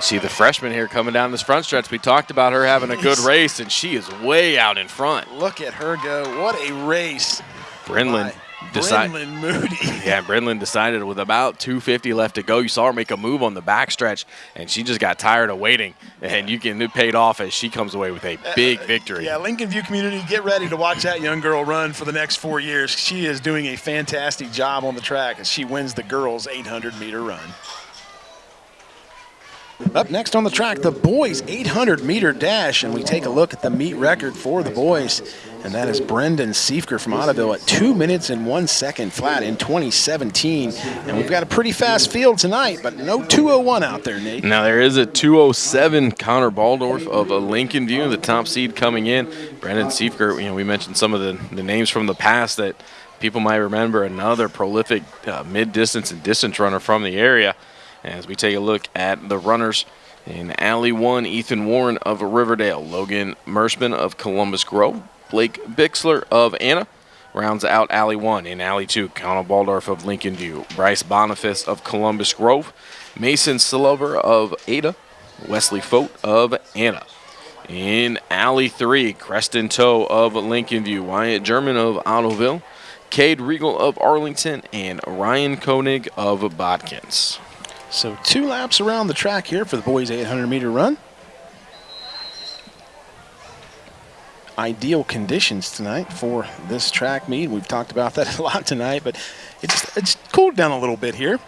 See the freshman here coming down this front stretch. We talked about her having a good race, and she is way out in front. Look at her go! What a race! Brenlin by decide- Brenlin Moody. Yeah, Brenlin decided with about 250 left to go. You saw her make a move on the backstretch, and she just got tired of waiting. And you can it paid off as she comes away with a uh, big uh, victory. Yeah, Lincoln View community, get ready to watch that young girl run for the next four years. She is doing a fantastic job on the track as she wins the girls' 800 meter run. Up next on the track, the boys' 800 meter dash, and we take a look at the meet record for the boys, and that is Brendan Siefker from Ottoville at two minutes and one second flat in 2017. And we've got a pretty fast field tonight, but no 201 out there, Nate. Now there is a 207 Connor Baldorf of a Lincoln View, the top seed coming in. Brandon Siefker, you know, we mentioned some of the, the names from the past that people might remember. Another prolific uh, mid-distance and distance runner from the area. As we take a look at the runners in Alley 1, Ethan Warren of Riverdale, Logan Mershman of Columbus Grove, Blake Bixler of Anna, rounds out Alley 1. In Alley 2, Connor Baldorf of Lincoln View, Bryce Boniface of Columbus Grove, Mason Silver of Ada, Wesley Fote of Anna. In Alley 3, Creston Toe of Lincoln View, Wyatt German of Ottoville, Cade Regal of Arlington, and Ryan Koenig of Botkins. So two laps around the track here for the boys' 800 meter run. Ideal conditions tonight for this track meet. We've talked about that a lot tonight, but it's it's cooled down a little bit here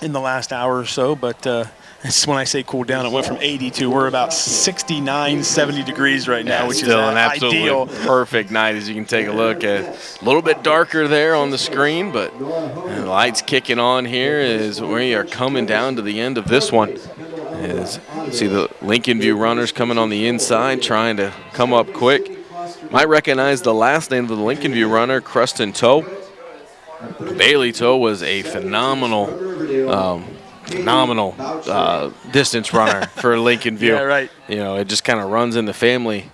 in the last hour or so. But uh, it's when I say cooled down, it went from 80 to we're about 69, 70 degrees right now, which still is an absolutely ideal. perfect night as you can take a look at. A little bit darker there on the screen, but the lights kicking on here as we are coming down to the end of this one. As see the Lincoln View runners coming on the inside, trying to come up quick. Might recognize the last name of the Lincoln View runner, Creston Toe. Bailey Toe was a phenomenal, um, phenomenal uh, distance runner for Lincoln View. Yeah, right. You know, it just kind of runs in the family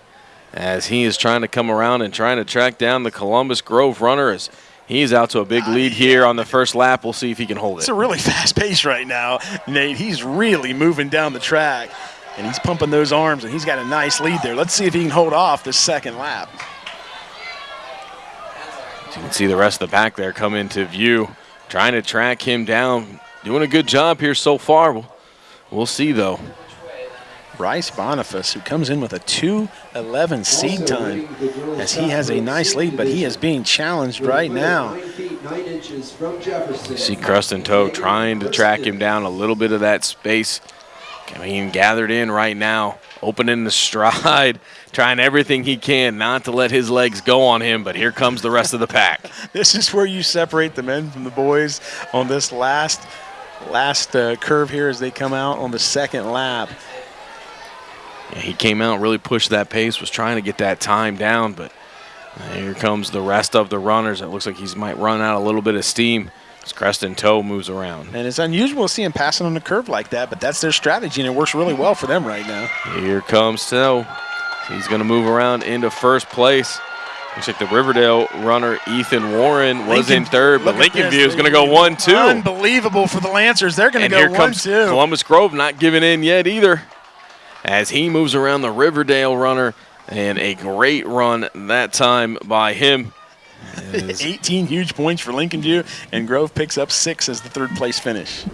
as he is trying to come around and trying to track down the Columbus Grove runner as he's out to a big lead here on the first lap. We'll see if he can hold it. It's a really fast pace right now, Nate. He's really moving down the track, and he's pumping those arms, and he's got a nice lead there. Let's see if he can hold off this second lap. You can see the rest of the pack there come into view, trying to track him down. Doing a good job here so far. We'll, we'll see though. Bryce Boniface, who comes in with a 2:11 seed time, as he has a nice lead, but he is being challenged right now. You see and Toe trying to track him down a little bit of that space. Being gathered in right now, opening the stride, trying everything he can not to let his legs go on him, but here comes the rest of the pack. This is where you separate the men from the boys on this last last uh, curve here as they come out on the second lap. Yeah, he came out, really pushed that pace, was trying to get that time down, but here comes the rest of the runners. It looks like he might run out a little bit of steam as Creston Toe moves around. And it's unusual to see him passing on the curve like that, but that's their strategy, and it works really well for them right now. Here comes Toe. He's going to move around into first place. Looks like the Riverdale runner Ethan Warren was Lincoln- in third, but Lincoln. View is going to go one two. Unbelievable for the Lancers. They're going to go here one comes two. Columbus Grove not giving in yet either. As he moves around the Riverdale runner, and a great run that time by him. 18 huge points for Lincoln View, and Grove picks up six as the third place finish.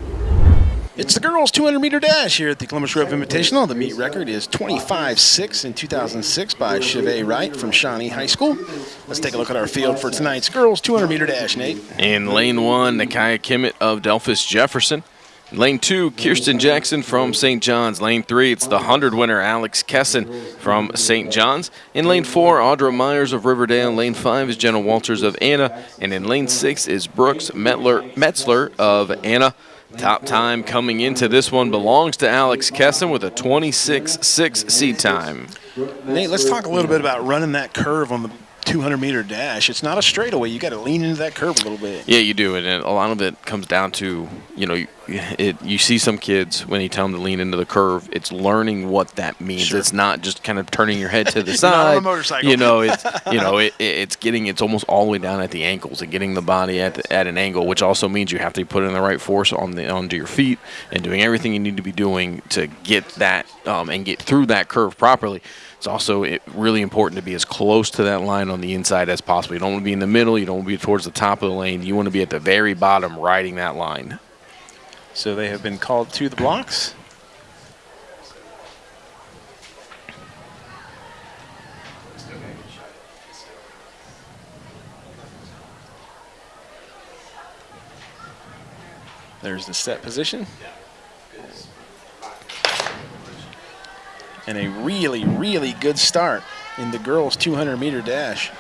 It's the girls' 200 meter dash here at the Columbus Grove Invitational. The meet record is 25 6 in 2006 by Chevet Wright from Shawnee High School. Let's take a look at our field for tonight's girls' 200 meter dash, Nate. In lane one, Nakaya Kimmett of Delphos Jefferson. Lane two, Kirsten Jackson from St. John's. Lane three, it's the 100 winner, Alex Kesson from St. John's. In lane four, Audra Myers of Riverdale. Lane five is Jenna Walters of Anna. And in lane six is Brooks Metler, Metzler of Anna. Top time coming into this one belongs to Alex Kesson with a 26-6 seed time. Nate, let's talk a little bit about running that curve on the 200 meter dash. It's not a straightaway. You got to lean into that curve a little bit. Yeah, you do, and a lot of it comes down to you know, it. You see some kids when you tell them to lean into the curve, it's learning what that means. Sure. It's not just kind of turning your head to the You're not on a side. motorcycle. You know, it's you know, it, it- it's getting it's almost all the way down at the ankles and getting the body at the, at an angle, which also means you have to put in the right force on the onto your feet and doing everything you need to be doing to get that um, and get through that curve properly. It's also it, really important to be as close to that line on the inside as possible. You don't want to be in the middle. You don't want to be towards the top of the lane. You want to be at the very bottom, riding that line. So they have been called to the blocks. There's the set position. And a really, really good start in the girls' 200 meter dash.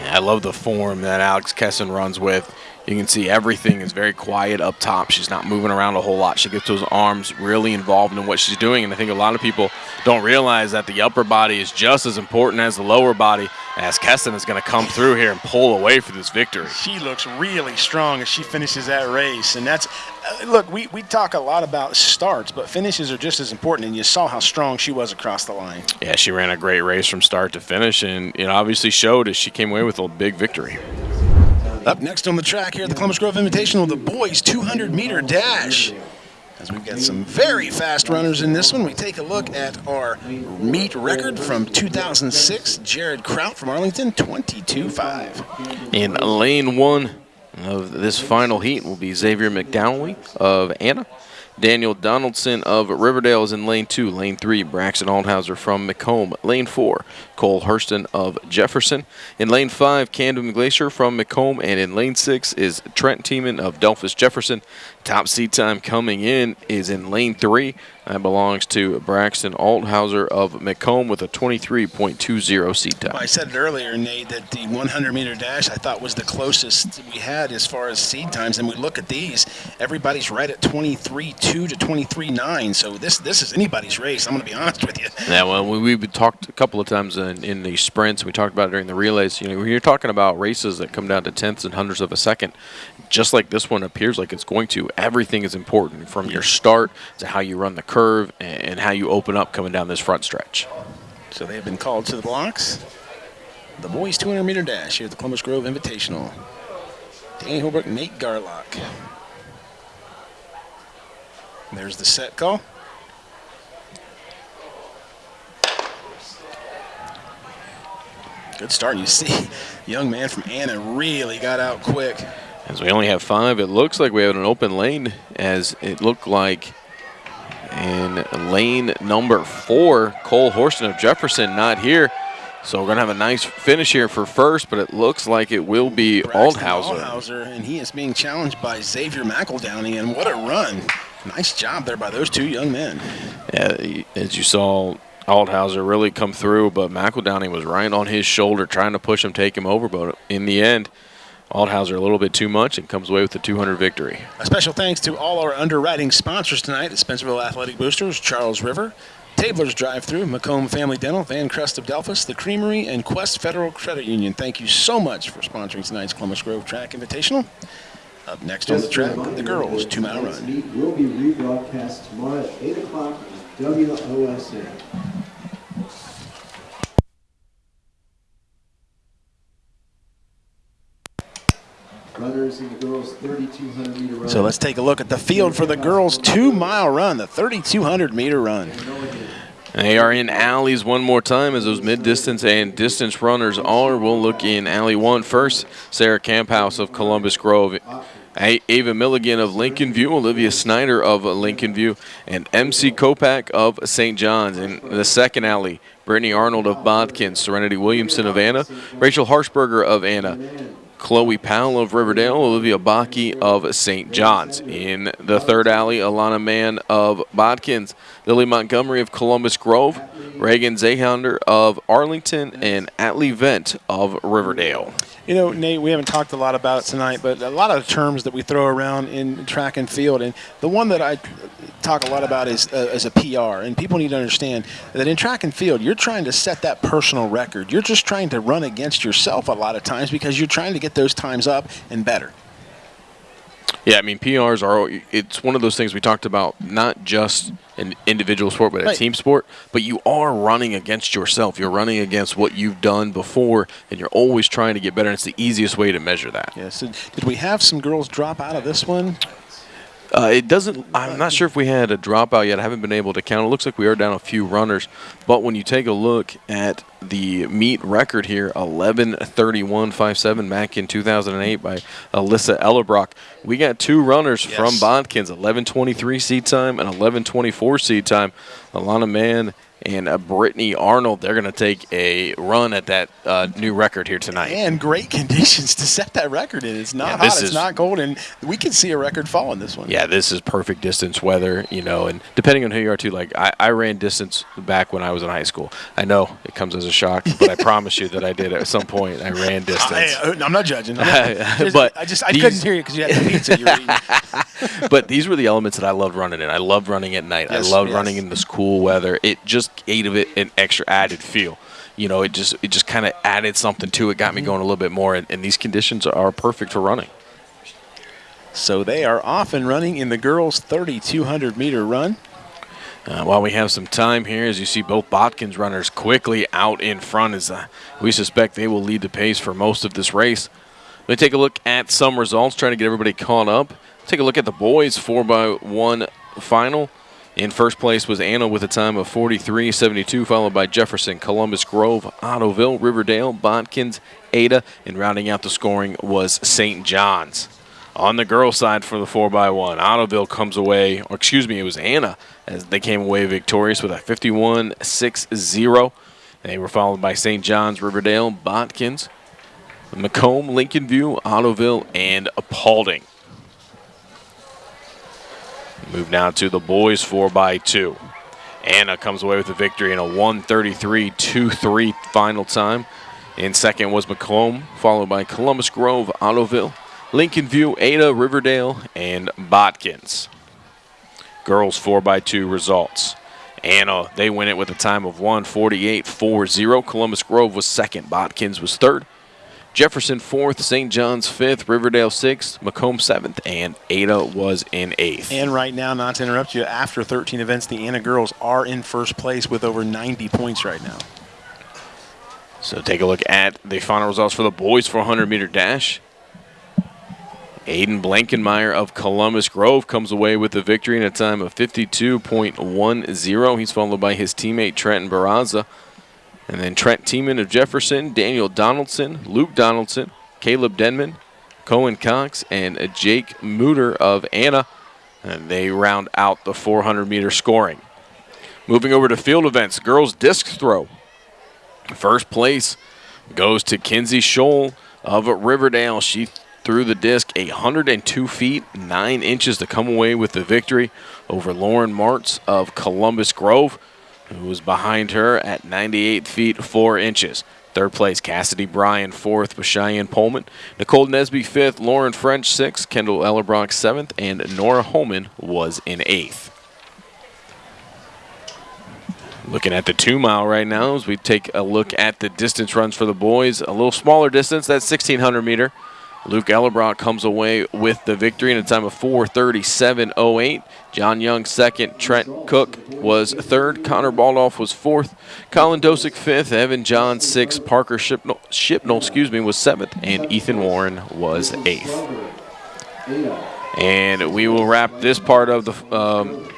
I love the form that Alex Kesson runs with. You can see everything is very quiet up top. She's not moving around a whole lot. She gets those arms really involved in what she's doing. And I think a lot of people don't realize that the upper body is just as important as the lower body as Kesson is going to come through here and pull away for this victory. she looks really strong as she finishes that race. And that's, uh, look, we, we talk a lot about starts, but finishes are just as important. And you saw how strong she was across the line. Yeah, she ran a great race from start to finish and it obviously showed as she came away with a big victory. Up next on the track here at the Columbus Grove Invitational, the boys 200 meter dash. As we've got some very fast runners in this one, we take a look at our meet record from 2006. Jared Kraut from Arlington, 22.5. In lane one of this final heat will be Xavier McDowley of Anna. Daniel Donaldson of Riverdale is in lane two. Lane three, Braxton Aldhauser from McComb. Lane four, Cole Hurston of Jefferson. In lane five, Camden Glacier from McComb. And in lane six is Trent Tiemann of Delphos Jefferson. Top seat time coming in is in lane three. That belongs to Braxton Althauser of McComb with a 23.20 seat time. I said it earlier, Nate, that the 100 meter dash I thought was the closest we had as far as seed times. And we look at these, everybody's right at 23.2 to 23.9. So this this is anybody's race. I'm going to be honest with you. Yeah, well, we, we've talked a couple of times in, in the sprints. We talked about it during the relays. You know, when you're talking about races that come down to tenths and hundredths of a second, just like this one appears like it's going to, everything is important from your start to how you run the curve and, how you open up coming down this front stretch. So they have been called to the blocks. The boys 200 meter dash here at the Columbus Grove Invitational. Danny Holbrook, Nate Garlock. There's the set call. Good start. You see, young man from Anna really got out quick. As we only have five, it looks like we have an open lane as it looked like in lane number four, Cole Horston of Jefferson not here. So we're going to have a nice finish here for first, but it looks like it will be Braxton Aldhauser. Aldhauser, and he is being challenged by Xavier McEldowney, and what a run. Nice job there by those two young men. Yeah, as you saw, Aldhauser really come through, but McEldowney was right on his shoulder trying to push him, take him over. But in the end, Aldhauser a little bit too much and comes away with the 200 victory. A special thanks to all our underwriting sponsors tonight the Spencerville Athletic Boosters, Charles River, Tabler's Drive Through, McComb Family Dental, Van Crest of Delphos, The Creamery, and Quest Federal Credit Union. Thank you so much for sponsoring tonight's Columbus Grove Track Invitational. Up next on the track, the girls' two mile run. meet will be rebroadcast tomorrow at 8 o'clock on WOSN. Runners in the girls 3,200 meter run. So let's take a look at the field for the girls' two-mile run, the 3,200 meter run. They are in alleys one more time as those mid-distance and distance runners are. We'll look in alley one first. Sarah Camphouse of Columbus Grove. Ava Milligan of Lincoln View, Olivia Snyder of Lincoln View, and MC Kopak of St. John's. In the second alley, Brittany Arnold of Botkins, Serenity Williamson of Anna, Rachel Harshberger of Anna, Chloe Powell of Riverdale, Olivia Baki of St. John's. In the third alley, Alana Mann of Botkins, Lily Montgomery of Columbus Grove, Reagan Zahounder of Arlington, and Atlee Vent of Riverdale. You know, Nate, we haven't talked a lot about it tonight, but a lot of terms that we throw around in track and field, and the one that I talk a lot about is uh, as a PR, and people need to understand that in track and field, you're trying to set that personal record. You're just trying to run against yourself a lot of times because you're trying to get those times up and better. Yeah, I mean PRs are. It's one of those things we talked about, not just an individual sport, but a right. team sport. But you are running against yourself. You're running against what you've done before, and you're always trying to get better. And it's the easiest way to measure that. Yes. Did we have some girls drop out of this one? Uh, it doesn't. I'm not sure if we had a dropout yet. I haven't been able to count. It looks like we are down a few runners, but when you take a look at the meet record here, 11:31.57 back in 2008 by Alyssa Ellerbrock, we got two runners yes. from Botkins, 11:23 seed time and 11:24 seed time. Alana Mann and uh, Brittany Arnold. They're going to take a run at that uh, new record here tonight. And great conditions to set that record in. It's not yeah, hot, it's not cold, and we can see a record fall in this one. Yeah, this is perfect distance weather, you know, and depending on who you are, too. Like, I, I ran distance back when I was in high school. I know it comes as a shock, but I promise you that I did at some point. I ran distance. I, am not judging. I'm not, but I just I these, couldn't hear you because you had the pizza you were eating. but these were the elements that I loved running in. I loved running at night. Yes, I loved yes. running in this cool weather. It just of it an extra added feel. You know, it just it just kind of added something to it, got me mm-hmm. going a little bit more, and, and these conditions are perfect for running. So they are off and running in the girls' 3,200 meter run. Uh, while we have some time here, as you see both Botkins runners quickly out in front, as uh, we suspect they will lead the pace for most of this race. Let me take a look at some results, trying to get everybody caught up. Take a look at the boys 4 by one final. In first place was Anna with a time of 43.72, followed by Jefferson, Columbus Grove, Ottoville, Riverdale, Botkins, Ada, and rounding out the scoring was St. John's. On the girls' side for the 4x1, Ottoville comes away, or excuse me, it was Anna, as they came away victorious with a 51-6-0. They were followed by St. John's, Riverdale, Botkins, McComb, Lincoln View, Ottoville, and Paulding. Move now to the boys 4 by 2 Anna comes away with the victory in a 133-2-3 final time. In second was McComb, followed by Columbus Grove, Ottoville, Lincoln View, Ada, Riverdale, and Botkins. Girls 4 by 2 results. Anna, they win it with a time of 148-4-0. Columbus Grove was second. Botkins was third. Jefferson fourth, St. John's fifth, Riverdale sixth, McComb seventh, and Ada was in eighth. And right now, not to interrupt you, after 13 events, the Anna girls are in first place with over 90 points right now. So take a look at the final results for the boys 400 meter dash. Aiden Blankenmeyer of Columbus Grove comes away with the victory in a time of 52.10. He's followed by his teammate Trenton Barraza and then Trent Tiemann of Jefferson, Daniel Donaldson, Luke Donaldson, Caleb Denman, Cohen Cox, and Jake Mooter of Anna. And they round out the 400 meter scoring. Moving over to field events, girls disc throw. First place goes to Kinsey Scholl of Riverdale. She threw the disc 102 feet 9 inches to come away with the victory over Lauren Martz of Columbus Grove who was behind her at 98 feet 4 inches. Third place, Cassidy Bryan. Fourth was Cheyenne Pullman. Nicole Nesby fifth. Lauren French sixth. Kendall Ellerbrock seventh. And Nora Holman was in eighth. Looking at the two mile right now as we take a look at the distance runs for the boys. A little smaller distance, that's 1600 meter. Luke Ellerbrock comes away with the victory in a time of 4:37.08. John Young second. Trent Cook was third. Connor Baldolph was fourth. Colin Dosick fifth. Evan John sixth. Parker Shipnell, Shipnell excuse me, was seventh, and Ethan Warren was eighth. And we will wrap this part of the um,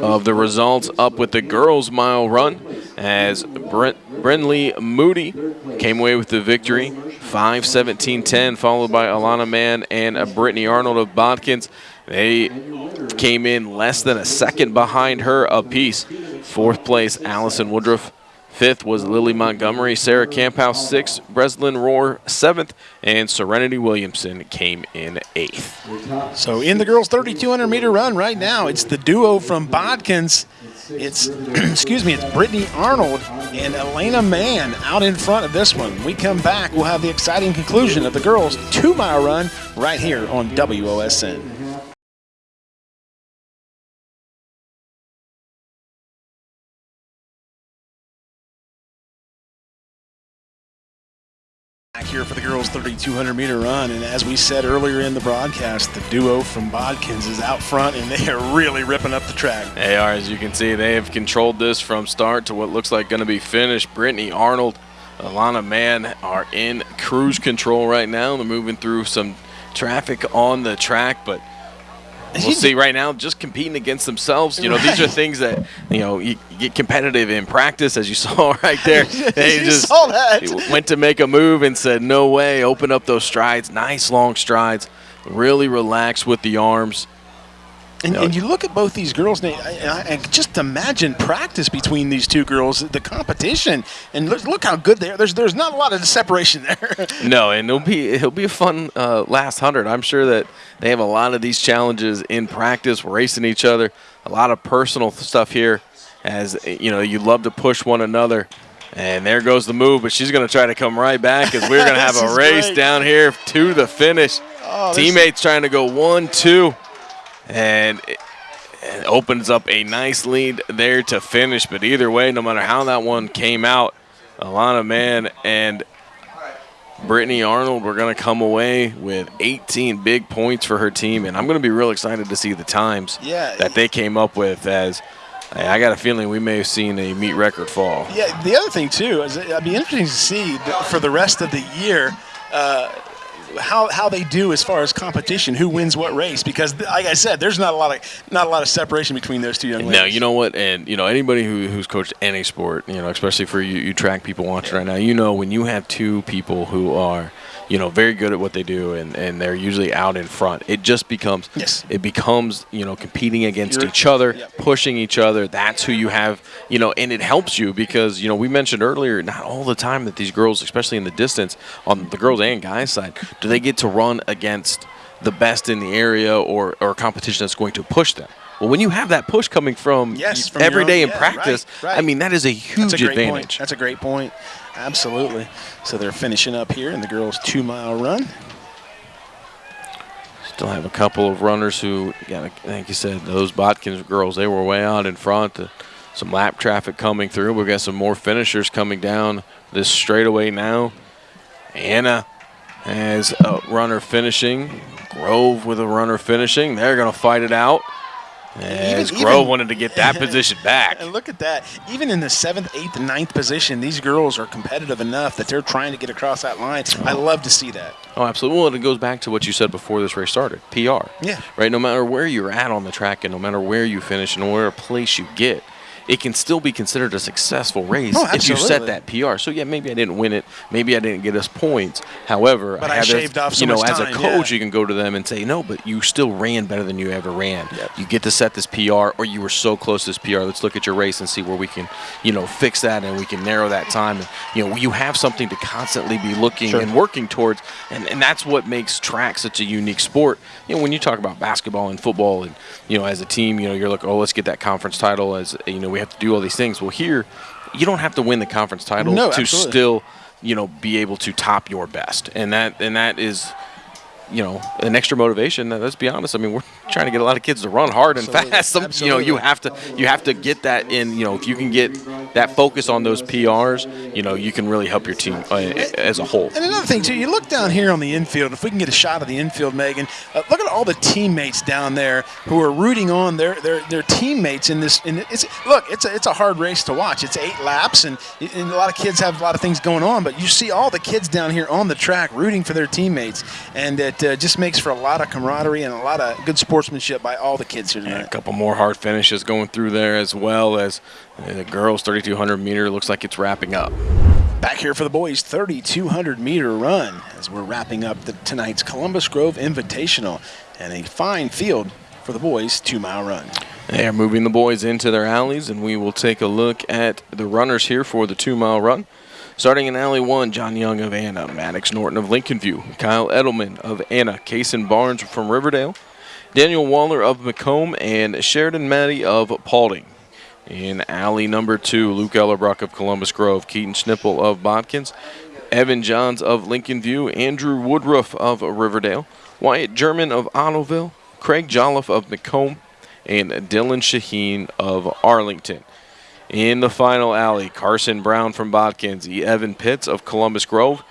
of the results up with the girls' mile run as Brent, Brenly Moody came away with the victory. 5-17-10, followed by Alana Mann and Brittany Arnold of Botkins. They came in less than a second behind her apiece. Fourth place, Allison Woodruff. Fifth was Lily Montgomery, Sarah Camphouse sixth, Breslin Rohr seventh, and Serenity Williamson came in eighth. So in the girls' 3,200 meter run right now, it's the duo from Botkins. It's, excuse me, it's Brittany Arnold and Elena Mann out in front of this one. We come back, we'll have the exciting conclusion of the girls' two mile run right here on WOSN. Back here for the girls' 3,200 meter run, and as we said earlier in the broadcast, the duo from Botkins is out front, and they are really ripping up the track. They are, as you can see, they have controlled this from start to what looks like going to be finished. Brittany Arnold, Alana Mann are in cruise control right now. They're moving through some traffic on the track, but we'll see right now just competing against themselves. You know these are things that you know you get competitive in practice as you saw right there. They just saw that. went to make a move and said no way open up those strides nice long strides really relax with the arms And, No. and you look at both these girls, and I, I just imagine practice between these two girls, the competition, and look, look how good they are. There's there's not a lot of separation there. No, and it'll be it'll be a fun uh, last hundred. I'm sure that they have a lot of these challenges in practice, racing each other, a lot of personal stuff here. As you know, you love to push one another, and there goes the move. But she's going to try to come right back as we're going to have a race great. down here to the finish. Oh, Teammates trying to go one, two, and. It, it opens up a nice lead there to finish, but either way, no matter how that one came out, Alana Mann and Brittany Arnold were going to come away with 18 big points for her team, and I'm going to be real excited to see the times Yeah. that they came up with. As I I got a feeling we may have seen a meet record fall. yeah, the other thing too is it'd be interesting to see for the rest of the year. Uh, how, how they do as far as competition, who wins what race? Because, like I said, there's not a lot of not a lot of separation between those two young ladies. Now you know what, and you know anybody who, who's coached any sport, you know, especially for you, you track people watching right now. You know when you have two people who are, you know, very good at what they do, and, and they're usually out in front. It just becomes, Yes. it becomes, you know, competing against You're- each other, pushing each other. That's who you have, you know, and it helps you because you know we mentioned earlier, not all the time that these girls, especially in the distance, on the girls and guys side, do they get to run against the best in the area or or competition that's going to push them. Well, when you have that push coming from, Yes, from every day own- in yeah, practice, right, right. I mean that is a huge That's a great advantage. point. That's a great point. Absolutely. So they're finishing up here in the girls' two mile run. Still have a couple of runners who, yeah, like you said, those Botkins girls, they were way out in front. Some lap traffic coming through. We've got some more finishers coming down this straightaway now. Anna has a runner finishing. Grove with a runner finishing. They're going to fight it out. As Even- Grove even- wanted to get that position back. And look at that. Even in the seventh, eighth, and ninth position, these girls are competitive enough that they're trying to get across that line. I oh. love to see that. Oh, absolutely. Well, it goes back to what you said before this race started. PR. Yeah. Right. No matter where you're at on the track, and no matter where you finish, and where a place you get, it can still be considered a successful race Oh, if you set that PR. So yeah, maybe I didn't win it, maybe I didn't get us points. However, But I this- shaved off so you know, as a coach, yeah. you can go to them and say, no, but you still ran better than you ever ran. Yep. You get to set this PR, or you were so close to this PR. Let's look at your race and see where we can, you know, fix that and we can narrow that time. And, you know, you have something to constantly be looking Sure. and working towards, and, and that's what makes track such a unique sport. You know, when you talk about basketball and football, and you know, as a team, you know, you're like, oh, let's get that conference title. As you know, we have to do all these things. Well, here, you don't have to win the conference title No, to absolutely. still, you know, be able to top your best, and that and that is. You know, an extra motivation. Let's be honest. I mean, we're trying to get a lot of kids to run hard and Absolutely. fast. Some, you know, you have to you have to get that in. You know, if you can get that focus on those PRs, you know, you can really help your team uh, as a whole. And another thing too, you look down here on the infield. If we can get a shot of the infield, Megan, uh, look at all the teammates down there who are rooting on their their, their teammates in this. In it's look, it's a, it's a hard race to watch. It's eight laps, and, and a lot of kids have a lot of things going on. But you see all the kids down here on the track rooting for their teammates, and it uh, just makes for a lot of camaraderie and a lot of good sportsmanship by all the kids here tonight. Yeah, a couple more hard finishes going through there as well as uh, the girls 3200 meter looks like it's wrapping up. Back here for the boys 3200 meter run as we're wrapping up the, tonight's Columbus Grove Invitational and a fine field for the boys two mile run. They are moving the boys into their alleys and we will take a look at the runners here for the two mile run. Starting in Alley 1, John Young of Anna, Maddox Norton of Lincoln View, Kyle Edelman of Anna, Kason Barnes from Riverdale, Daniel Waller of McComb, and Sheridan Matty of Paulding. In alley number two, Luke Ellerbrock of Columbus Grove, Keaton Schnipple of Botkins, Evan Johns of Lincoln View, Andrew Woodruff of Riverdale, Wyatt German of Ottoville, Craig Jolliffe of McComb, and Dylan Shaheen of Arlington. In the final alley, Carson Brown from Botkins, Evan Pitts of Columbus Grove,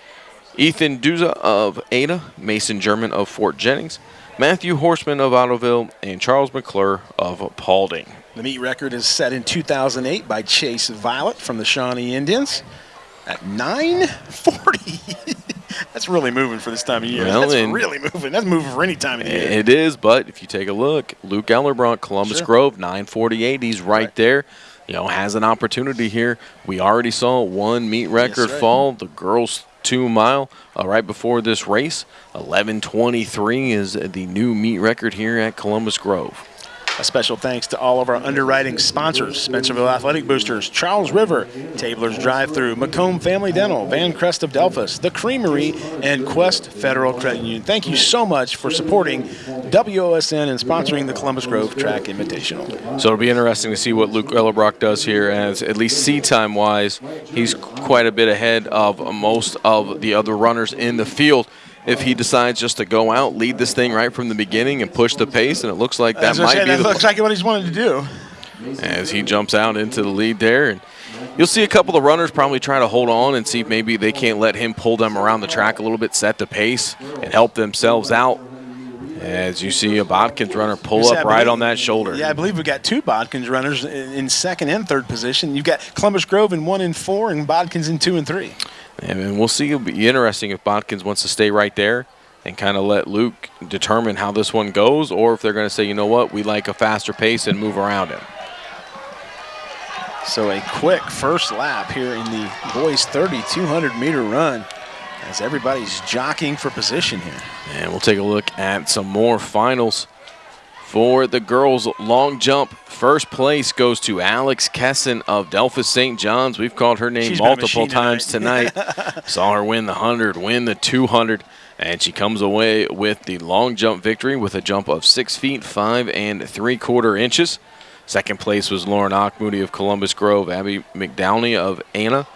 Ethan Duza of Ada, Mason German of Fort Jennings, Matthew Horseman of Ottoville, and Charles McClure of Paulding. The meet record is set in 2008 by Chase Violet from the Shawnee Indians at 940. That's really moving for this time of year. Well, That's really moving. That's moving for any time of year. It is, but if you take a look, Luke Ellerbrock, Columbus sure. Grove, 948. He's right, right, there you know, has an opportunity here. We already saw one meet record yes, fall. The girls two mile uh, right before this race. 11:23 is the new meet record here at Columbus Grove. A special thanks to all of our underwriting sponsors, Spencerville Athletic Boosters, Charles River, Tabler's Drive-Thru, McComb Family Dental, Van Crest of Delphos, The Creamery, and Quest Federal Credit Union. Thank you so much for supporting WOSN and sponsoring the Columbus Grove Track Invitational. So it'll be interesting to see what Luke Ellerbrock does here as at least seat time wise, he's quite a bit ahead of most of the other runners in the field if he decides just to go out, lead this thing right from the beginning, and push the pace. And it looks like that might say, be. That looks like what he's wanted to do. As he jumps out into the lead there, and you'll see a couple of runners probably try to hold on and see if maybe they can't let him pull them around the track a little bit, set the pace, and help themselves out. As you see a Botkins runner pull up right on that shoulder. Yeah, I believe we've got two Botkins runners in second and third position. You've got Columbus Grove in one and four, and Botkins in two and three. And we'll see. It'll be interesting if Botkins wants to stay right there and kind of let Luke determine how this one goes, or if they're going to say, you know what, we like a faster pace and move around him. So a quick first lap here in the boys' 3,200 meter run as everybody's jockeying for position here. And we'll take a look at some more finals. For the girls' long jump, first place goes to Alex Kesson of Delphos St. John's. We've called her name She's multiple times tonight. Saw her win the 100, win the 200, and she comes away with the long jump victory with a jump of 6 feet 5 and 3 quarter inches. Second place was Lauren Auchmoody of Columbus Grove, Abby McDowney of Anna,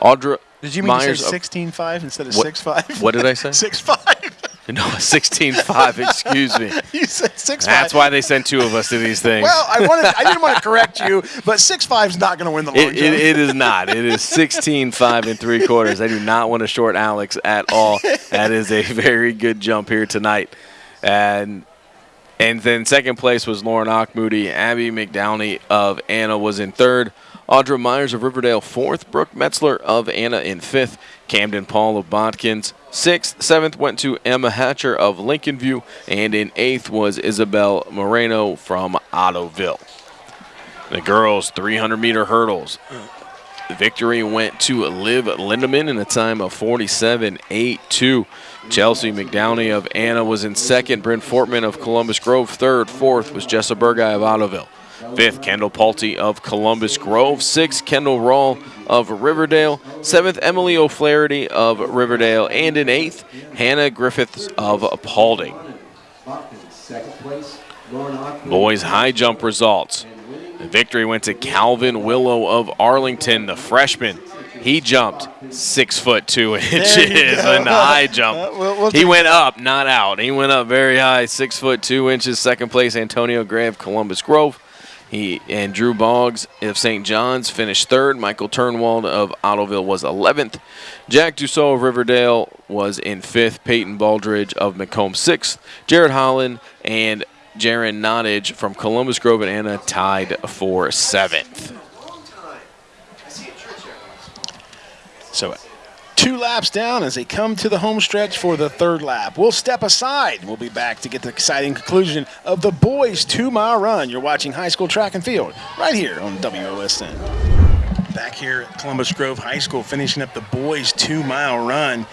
Audra Did you mean Myers to say 16.5 instead of 6.5? What did I say? 6.5. No, 16.5, excuse me. you said 6'5". That's why they sent two of us to these things. Well, I wanted I didn't want to correct you, but 6'5 is not going to win the long it, it, it is not. It is 16.5 and three quarters. I do not want to short Alex at all. That is a very good jump here tonight. And and then second place was Lauren Auchmoody. Abby McDowney of Anna was in third. Audra Myers of Riverdale fourth. Brooke Metzler of Anna in fifth. Camden Paul of Botkins Sixth, seventh went to Emma Hatcher of Lincoln View, and in eighth was Isabel Moreno from Ottoville. The girls' 300 meter hurdles. The victory went to Liv Lindemann in a time of 47.82. Chelsea McDowney of Anna was in second. Bryn Fortman of Columbus Grove third. Fourth was Jessa Burgai of Ottoville. Fifth, Kendall Palte of Columbus Grove. Sixth, Kendall Rawl of Riverdale. Seventh, Emily O'Flaherty of Riverdale. And in eighth, Hannah Griffiths of Paulding. Boys high jump results. The victory went to Calvin Willow of Arlington, the freshman. He jumped six foot two inches in the high jump. Uh, we'll, we'll he went up, not out. He went up very high, six foot two inches. Second place, Antonio Gray of Columbus Grove. He and Drew Boggs of St. John's finished third. Michael Turnwald of Ottoville was 11th. Jack Dussault of Riverdale was in fifth. Peyton Baldridge of McComb sixth. Jared Holland and Jaron Nottage from Columbus Grove and Anna tied for seventh. So two laps down as they come to the home stretch for the third lap. We'll step aside. We'll be back to get the exciting conclusion of the boys' two-mile run. You're watching high school track and field right here on WOSN. Back here at Columbus Grove High School, finishing up the boys' two-mile run.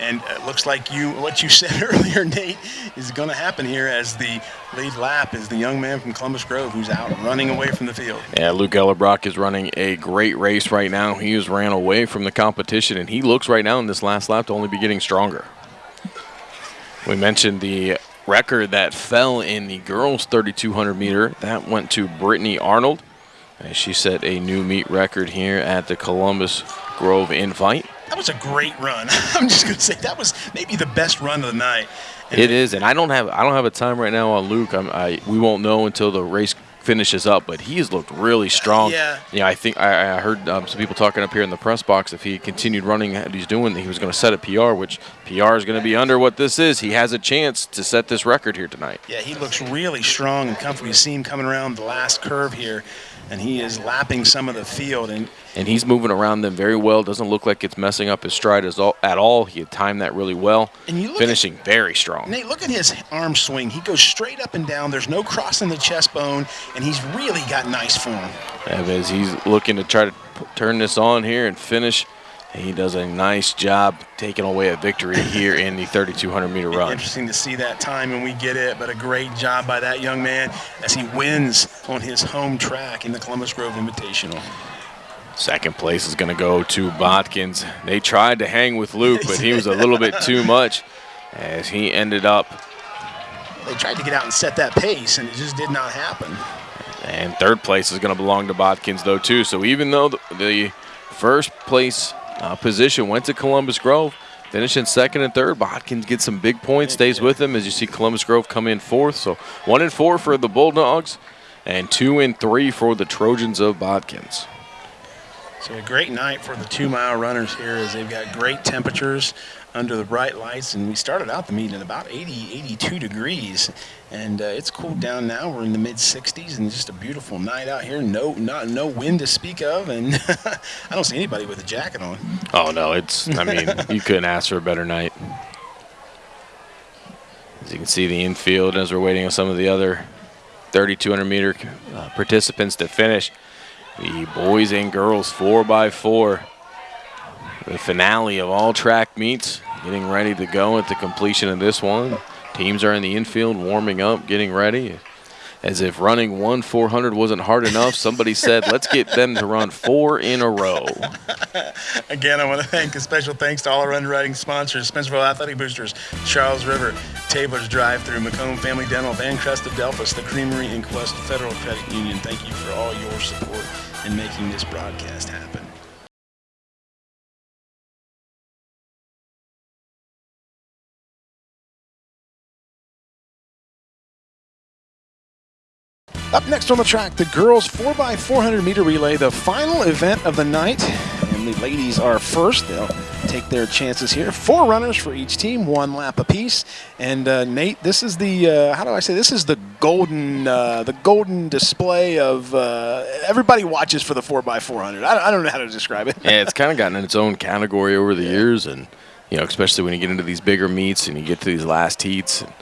And it looks like you, what you said earlier, Nate, is going to happen here as the lead lap is the young man from Columbus Grove who's out running away from the field. Yeah, Luke Ellerbrock is running a great race right now. He has ran away from the competition, and he looks right now in this last lap to only be getting stronger. We mentioned the record that fell in the girls' 3,200 meter. That went to Brittany Arnold. And she set a new meet record here at the Columbus Grove Invite. That was a great run. I'm just going to say that was maybe the best run of the night. And it is, and I don't have I don't have a time right now on Luke. I'm, I we won't know until the race finishes up, but he has looked really strong. Yeah. Yeah, I think I, I heard um, some people talking up here in the press box. If he continued running he's doing, he was going to set a PR, which PR is going to be under what this is. He has a chance to set this record here tonight. Yeah, he looks really strong and comfortable. You see him coming around the last curve here, and he is lapping some of the field. And and he's moving around them very well. Doesn't look like it's messing up his stride as all, at all. He had timed that really well. And you look finishing at, very strong. Nate, look at his arm swing. He goes straight up and down. There's no crossing the chest bone, and he's really got nice form. As he's looking to try to turn this on here and finish. He does a nice job taking away a victory here in the 3,200 meter run. Interesting to see that time when we get it, but a great job by that young man as he wins on his home track in the Columbus Grove Invitational. Second place is going to go to Botkins. They tried to hang with Luke, but he was a little bit too much as he ended up. They tried to get out and set that pace, and it just did not happen. And third place is going to belong to Botkins, though, too. So even though the, the first place uh, position went to Columbus Grove, finishing second and third, Botkins gets some big points, stays with them as you see Columbus Grove come in fourth. So one and four for the Bulldogs, and two and three for the Trojans of Botkins. So a great night for the two-mile runners here as they've got great temperatures under the bright lights. And we started out the meet at about 80, 82 degrees. And uh, it's cooled down now. We're in the mid-60s and just a beautiful night out here. No not, no wind to speak of. And I don't see anybody with a jacket on. Oh, no. It's, I mean, you couldn't ask for a better night. As you can see the infield as we're waiting on some of the other 3,200 meter uh, participants to finish. The boys and girls 4x4. The finale of all track meets. Getting ready to go at the completion of this one. Teams are in the infield warming up, getting ready. As if running one 400 wasn't hard enough, somebody said, let's get them to run four in a row. Again, I want to thank a special thanks to all our underwriting sponsors, Spencerville Athletic Boosters, Charles River, Taylor's Drive-Through, McComb Family Dental, Vancrest of Delphos, the Creamery, and Quest Federal Credit Union. Thank you for all your support in making this broadcast happen. Up next on the track, the girls 4x400 meter relay, the final event of the night. And the ladies are first. They'll take their chances here. Four runners for each team, one lap apiece. And uh, Nate, this is the uh, how do I say? This is the golden uh, the golden display of uh, everybody watches for the 4x400. I, I, don't know how to describe it. yeah, it's kind of gotten in its own category over the yeah. years, and you know, especially when you get into these bigger meets and you get to these last heats, and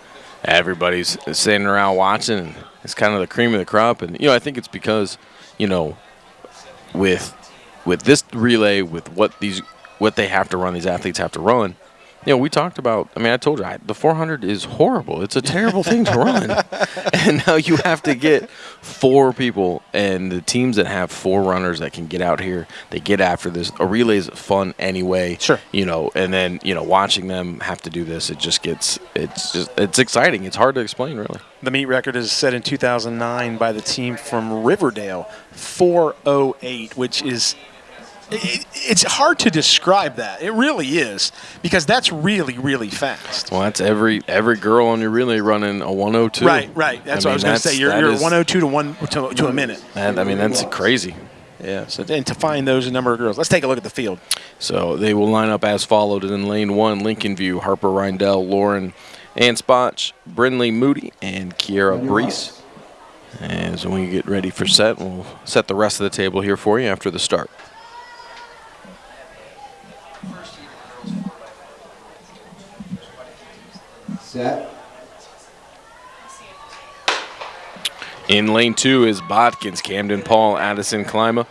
everybody's sitting around watching. It's kind of the cream of the crop, and you know I think it's because you know with with this relay, with what these what they have to run, these athletes have to run. You know, we talked about. I mean, I told you I, the 400 is horrible. It's a terrible thing to run, and now you have to get four people, and the teams that have four runners that can get out here, they get after this. A relay is fun anyway. Sure. You know, and then you know, watching them have to do this, it just gets. It's just it's exciting. It's hard to explain, really. The meet record is set in 2009 by the team from Riverdale, 408, which is it, it's hard to describe that. It really is because that's really, really fast. Well, that's every every girl on your relay running a 102. Right, right. That's I what I was going to say. You're, you're is- 102 to one to, to a minute. And I mean, that's crazy. Yeah. So and to find those number of girls, let's take a look at the field. So they will line up as followed in lane one: Lincoln View, Harper Rindell, Lauren Anspach, Brinley Moody, and Kiera Brees. As we get ready for set, we'll set the rest of the table here for you after the start. Set. In lane two is Botkins, Camden Paul, Addison Klima,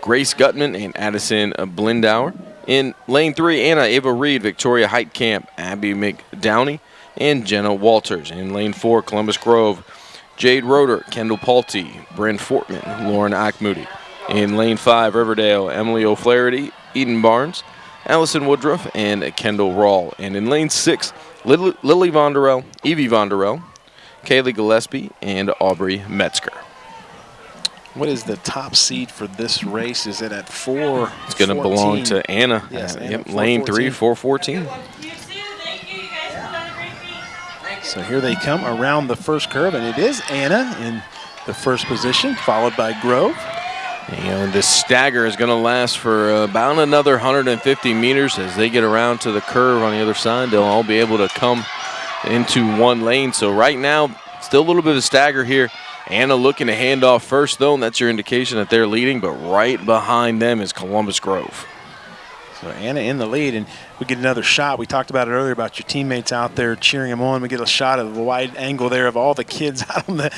Grace Gutman, and Addison uh, Blindauer. In lane three, Anna Ava Reed, Victoria Heitkamp, Abby McDowney, and Jenna Walters. In lane four, Columbus Grove, Jade Roeder, Kendall Palte, Bryn Fortman, Lauren Auchmoody. In lane five, Riverdale, Emily O'Flaherty, Eden Barnes, Allison Woodruff, and Kendall Rawl. And in lane six, Lily, Lily Vonderell, Evie Vonderell, Kaylee Gillespie, and Aubrey Metzger. What is the top seed for this race? Is it at four? It's going to belong to Anna. Yes, Uh, Anna, yep, lane three, 414. You too. Thank you. You guys have done a great feat. So here they come around the first curve, and it is Anna in the first position, followed by Grove. You know, this stagger is going to last for about another 150 meters as they get around to the curve on the other side. They'll all be able to come into one lane. So right now, still a little bit of a stagger here. Anna looking to hand off first, though, and that's your indication that they're leading. But right behind them is Columbus Grove. So Anna in the lead, and we get another shot. We talked about it earlier about your teammates out there cheering them on. We get a shot of the wide angle there of all the kids out on the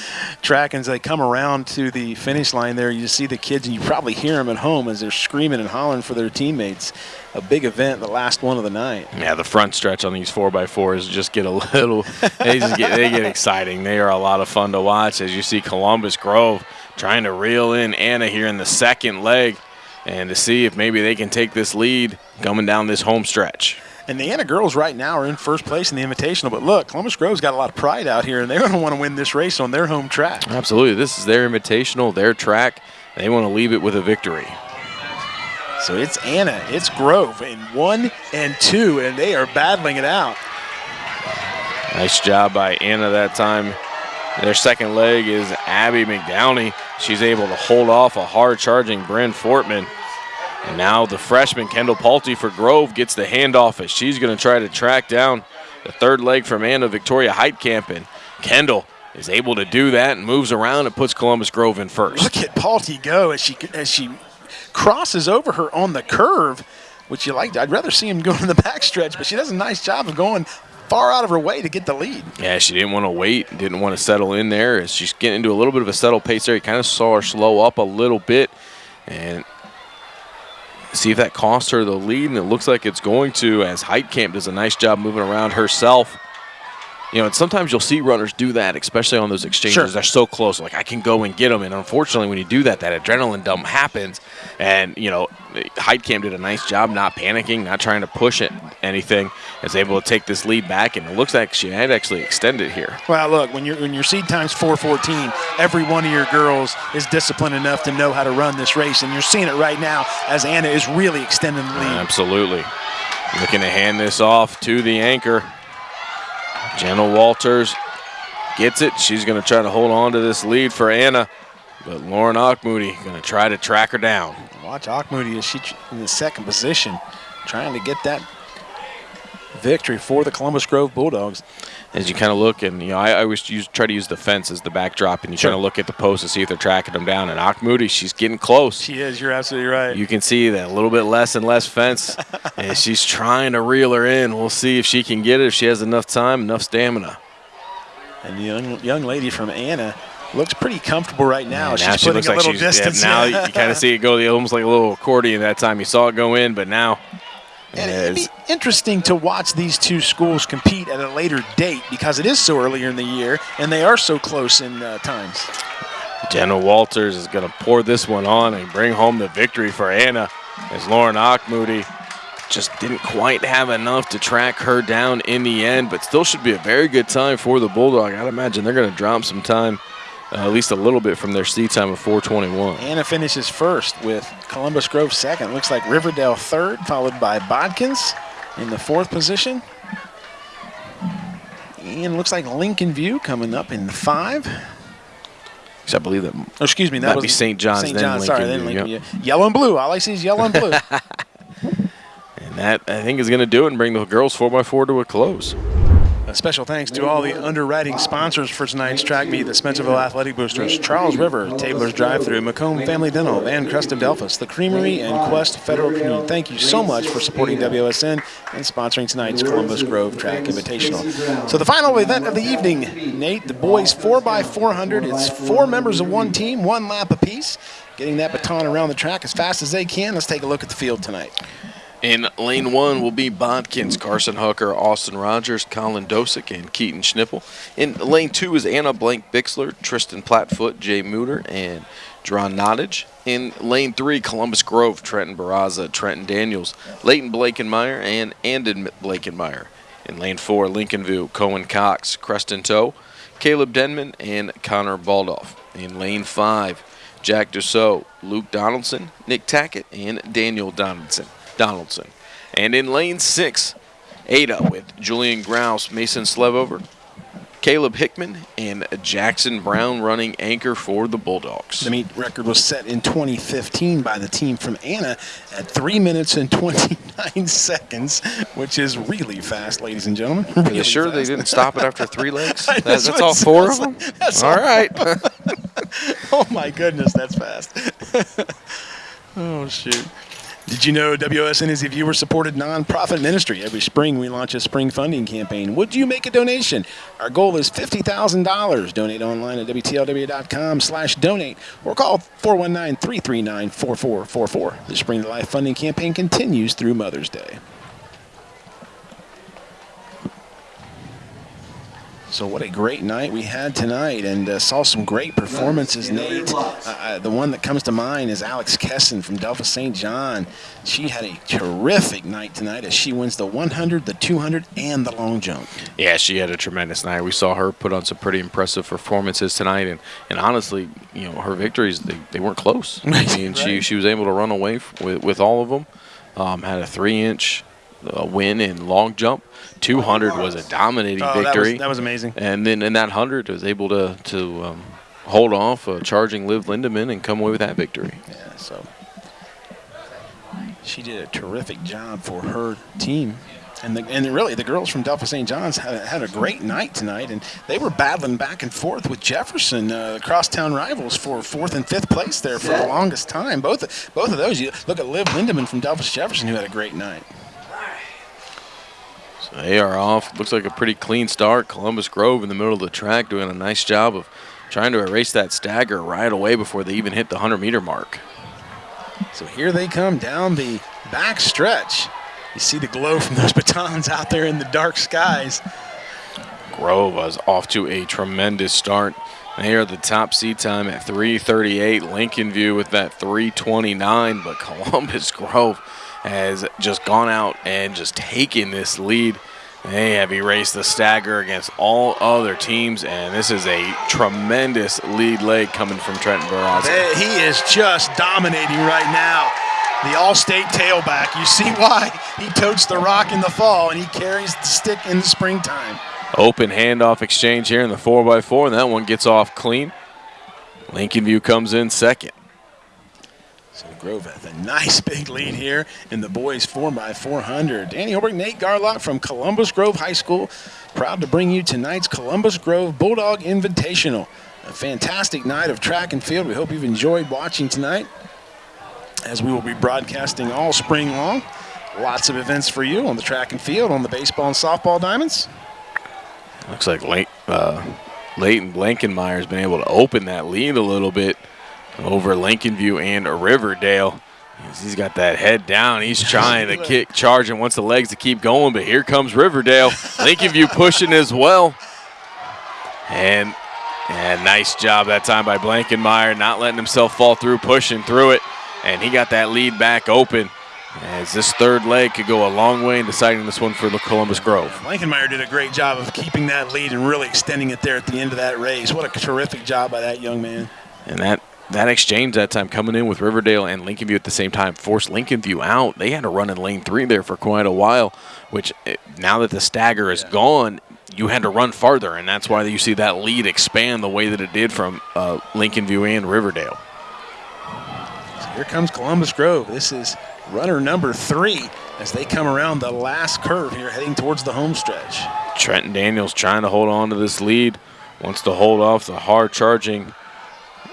track, and as they come around to the finish line there, you see the kids, and you probably hear them at home as they're screaming and hollering for their teammates. A big event, the last one of the night. Yeah, the front stretch on these four x fours just get a little. they just get they get exciting. They are a lot of fun to watch as you see Columbus Grove trying to reel in Anna here in the second leg, and to see if maybe they can take this lead coming down this home stretch. And the Anna girls right now are in first place in the Invitational. But look, Columbus Grove's got a lot of pride out here, and they're going to want to win this race on their home track. Absolutely, this is their invitational, their track. They want to leave it with a victory. So it's Anna, it's Grove in one and two, and they are battling it out. Nice job by Anna that time. Their second leg is Abby McDowney. She's able to hold off a hard charging Bryn Fortman. And now the freshman Kendall Palte for Grove gets the handoff as she's going to try to track down the third leg from Anna Victoria Heitkamp. And Kendall is able to do that and moves around and puts Columbus Grove in first. Look at Paulty go as she as she crosses over her on the curve, which you like. I'd rather see him go in the backstretch, but she does a nice job of going far out of her way to get the lead. Yeah, she didn't want to wait, didn't want to settle in there. As she's getting into a little bit of a settled pace there, you kind of saw her slow up a little bit and see if that costs her the lead. And it looks like it's going to, as Heitkamp does a nice job moving around herself. You know, and sometimes you'll see runners do that, especially on those exchanges. Sure. They're so close, like I can go and get them. And unfortunately, when you do that, that adrenaline dump happens. And you know, Heitkamp did a nice job not panicking, not trying to push it anything. Is able to take this lead back, and it looks like she had actually extended here. Well, look, when your when your seed time's 414, every one of your girls is disciplined enough to know how to run this race, and you're seeing it right now as Anna is really extending the lead. Absolutely. Looking to hand this off to the anchor. Jenna Walters gets it. She's going to try to hold on to this lead for Anna. But Lauren Auchmoody going to try to track her down. Watch Moody as she in the second position, trying to get that victory for the Columbus Grove Bulldogs. As you kind of look, and you know, I, I always use, try to use the fence as the backdrop, and you Sure. kind of look at the post to see if they're tracking them down. And Auchmoody, she's getting close. She is. You're absolutely right. You can see that a little bit less and less fence, and she's trying to reel her in. We'll see if she can get it, if she has enough time, enough stamina. And the young, young lady from Anna looks pretty comfortable right now. Yeah, she's now she putting looks a like little she's yeah, now you kind of see it go almost like a little accordion that time. You saw it go in, but now And it it'd be interesting to watch these two schools compete at a later date because it is so earlier in the year and they are so close in uh, times. Jenna Walters is going to pour this one on and bring home the victory for Anna as Lauren Auchmoody just didn't quite have enough to track her down in the end, but still should be a very good time for the Bulldog. I'd imagine they're going to drop some time uh, at least a little bit from their seat time of 421. Anna finishes first with Columbus Grove second. Looks like Riverdale third, followed by Botkins in the fourth position. And looks like Lincoln View coming up in five. I believe that Oh, excuse me, that Might was be St. John's, St. John's, sorry, then Lincoln View. Yellow and blue. All I see is yellow and blue. And that, I think, is going to do it and bring the girls 4x4 to a close. Special thanks to all the underwriting sponsors for tonight's track meet, the Spencerville Athletic Boosters, Charles River, Tabler's Drive-Through, McComb Family Dental, Van Crest of Delphos, the Creamery, and Quest Federal Community. Thank you so much for supporting WSN and sponsoring tonight's Columbus Grove Track Invitational. So the final event of the evening, Nate, the boys 4x400. It's four members of one team, one lap apiece, getting that baton around the track as fast as they can. Let's take a look at the field tonight. In lane one will be Botkins, Carson Hooker, Austin Rogers, Colin Dosick, and Keaton Schnippel. In lane two is Anna Blank Bixler, Tristan Plattfoot, Jay Mooter, and Dron Nottage. In lane three, Columbus Grove, Trenton Barraza, Trenton Daniels, Leighton Blakenmeyer, and Andon Blakenmeyer. In lane four, Lincoln View, Cohen Cox, Creston Toe, Caleb Denman, and Connor Baldoff. In lane five, Jack Dussault, Luke Donaldson, Nick Tackett, and Daniel Donaldson. Donaldson. And in lane six, Ada with Julian Grouse, Mason Slevover, Caleb Hickman, and Jackson Brown running anchor for the Bulldogs. The meet record was set in 2015 by the team from Anna at 3 minutes and 29 seconds, which is really fast, ladies and gentlemen. Are Really you sure they didn't stop it after three legs? That- that's all four of them? That's all all- right. Oh my goodness, that's fast. oh shoot. Did you know WSN is a viewer supported nonprofit ministry? Every spring we launch a spring funding campaign. Would you make a donation? Our goal is $50,000. Donate online at WTLW.com slash donate or call 419-339-4444. The Spring to Life funding campaign continues through Mother's Day. So what a great night we had tonight, and uh, saw some great performances. Nate, uh, the one that comes to mind is Alex Kesson from Delphos St. John. She had a terrific night tonight as she wins the 100, the 200, and the long jump. Yeah, she had a tremendous night. We saw her put on some pretty impressive performances tonight, and, and honestly, you know, her victories they, they weren't close. I mean, she Right. she was able to run away with with all of them. Um, had a three inch uh, win in long jump. 200 was a dominating Oh, that was- victory. that was amazing. And then in that 100 was able to to um, hold off uh, charging Liv Lindemann and come away with that victory. Yeah, so she did a terrific job for her team. And, the, and really, the girls from Delphos St. John's had, had a great night tonight, and they were battling back and forth with Jefferson, uh, the crosstown rivals, for fourth and fifth place there for the longest time. Both both of those. You look at Liv Lindemann from Delphos Jefferson, who had a great night. They are off. Looks like a pretty clean start. Columbus Grove in the middle of the track doing a nice job of trying to erase that stagger right away before they even hit the 100 meter mark. So here they come down the back stretch. You see the glow from those batons out there in the dark skies. Grove was off to a tremendous start. They are the top seed time at 338. Lincoln View with that 329, but Columbus Grove has just gone out and just taken this lead. They have erased the stagger against all other teams, and this is a tremendous lead leg coming from Trenton Barraza. He is just dominating right now. The all-state tailback. You see why he totes the rock in the fall and he carries the stick in the springtime. Open handoff exchange here in the 4x4, and that one gets off clean. Lincoln View comes in second. So Grove has a nice big lead here in the boys 4x400. Danny Holbrook, Nate Garlock from Columbus Grove High School, proud to bring you tonight's Columbus Grove Bulldog Invitational. A fantastic night of track and field. We hope you've enjoyed watching tonight as we will be broadcasting all spring long. Lots of events for you on the track and field, on the baseball and softball diamonds. Looks like Late, uh, Leighton Blankenmeyer has been able to open that lead a little bit over Lincoln View and Riverdale. He's- got that head down. He's trying to kick, charge, and wants the legs to keep going. But here comes Riverdale. Lincoln View pushing as well. And, and nice job that time by Blankenmeyer, not letting himself fall through, pushing through it. And he got that lead back open. As this third leg could go a long way in deciding this one for the Columbus Grove. Blankenmeyer did a great job of keeping that lead and really extending it there at the end of that race. What a terrific job by that young man. And that that exchange that time coming in with Riverdale and Lincoln View at the same time forced Lincoln View out. They had to run in lane three there for quite a while, which eh, now that the stagger is gone, you had to run farther, and that's why you see that lead expand the way that it did from uh, Lincoln View and Riverdale. So here comes Columbus Grove. This is runner number three as they come around the last curve here heading towards the home stretch. Trenton Daniels trying to hold on to this lead, wants to hold off the hard charging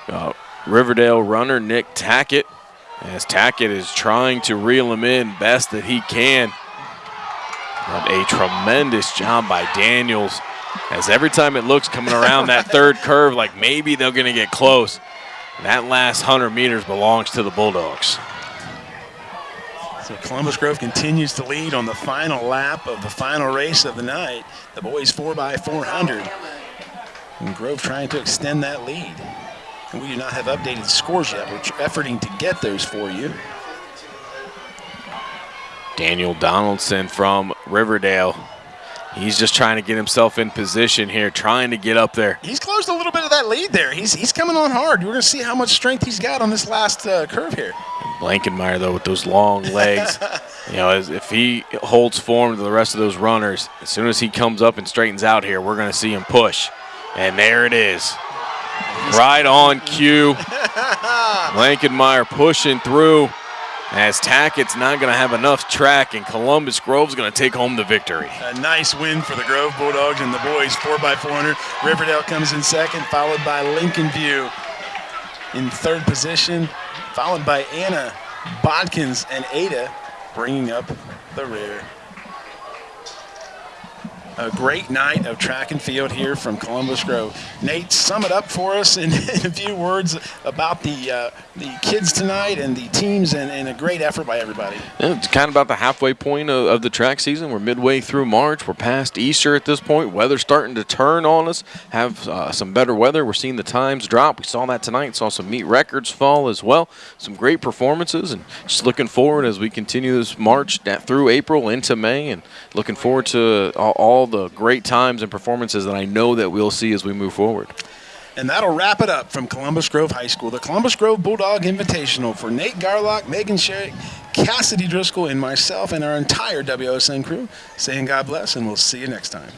uh, Riverdale runner Nick Tackett as Tackett is trying to reel him in best that he can. But a tremendous job by Daniels as every time it looks coming around that third curve like maybe they're going to get close, that last 100 meters belongs to the Bulldogs. So Columbus Grove continues to lead on the final lap of the final race of the night. The boys 4x400. And Grove trying to extend that lead. And we do not have updated scores yet. We're efforting to get those for you. Daniel Donaldson from Riverdale. He's just trying to get himself in position here, trying to get up there. He's closed a little bit of that lead there. He's, he's coming on hard. We're going to see how much strength he's got on this last uh, curve here. Blankenmeyer, though, with those long legs, you know, as, if he holds form to the rest of those runners, as soon as he comes up and straightens out here, we're going to see him push. And there it is. Right on cue. Blankenmeyer pushing through as Tackett's not going to have enough track, and Columbus Grove's going to take home the victory. A nice win for the Grove Bulldogs and the boys, 4x400. Riverdale comes in second, followed by Lincoln View in third position, followed by Anna Botkins and Ada bringing up the rear. A great night of track and field here from Columbus Grove. Nate, sum it up for us in, in a few words about the uh, the kids tonight and the teams and, and, a great effort by everybody. Yeah, it's kind of about the halfway point of, of, the track season. We're midway through March. We're past Easter at this point. Weather's starting to turn on us. Have uh, some better weather. We're seeing the times drop. We saw that tonight. Saw some meet records fall as well. Some great performances and just looking forward as we continue this March through April into May and looking forward to all, all the great times and performances that I know that we'll see as we move forward. And that'll wrap it up from Columbus Grove High School, the Columbus Grove Bulldog Invitational for Nate Garlock, Megan Sherrick, Cassidy Driscoll, and myself and our entire WOSN crew saying God bless, and we'll see you next time.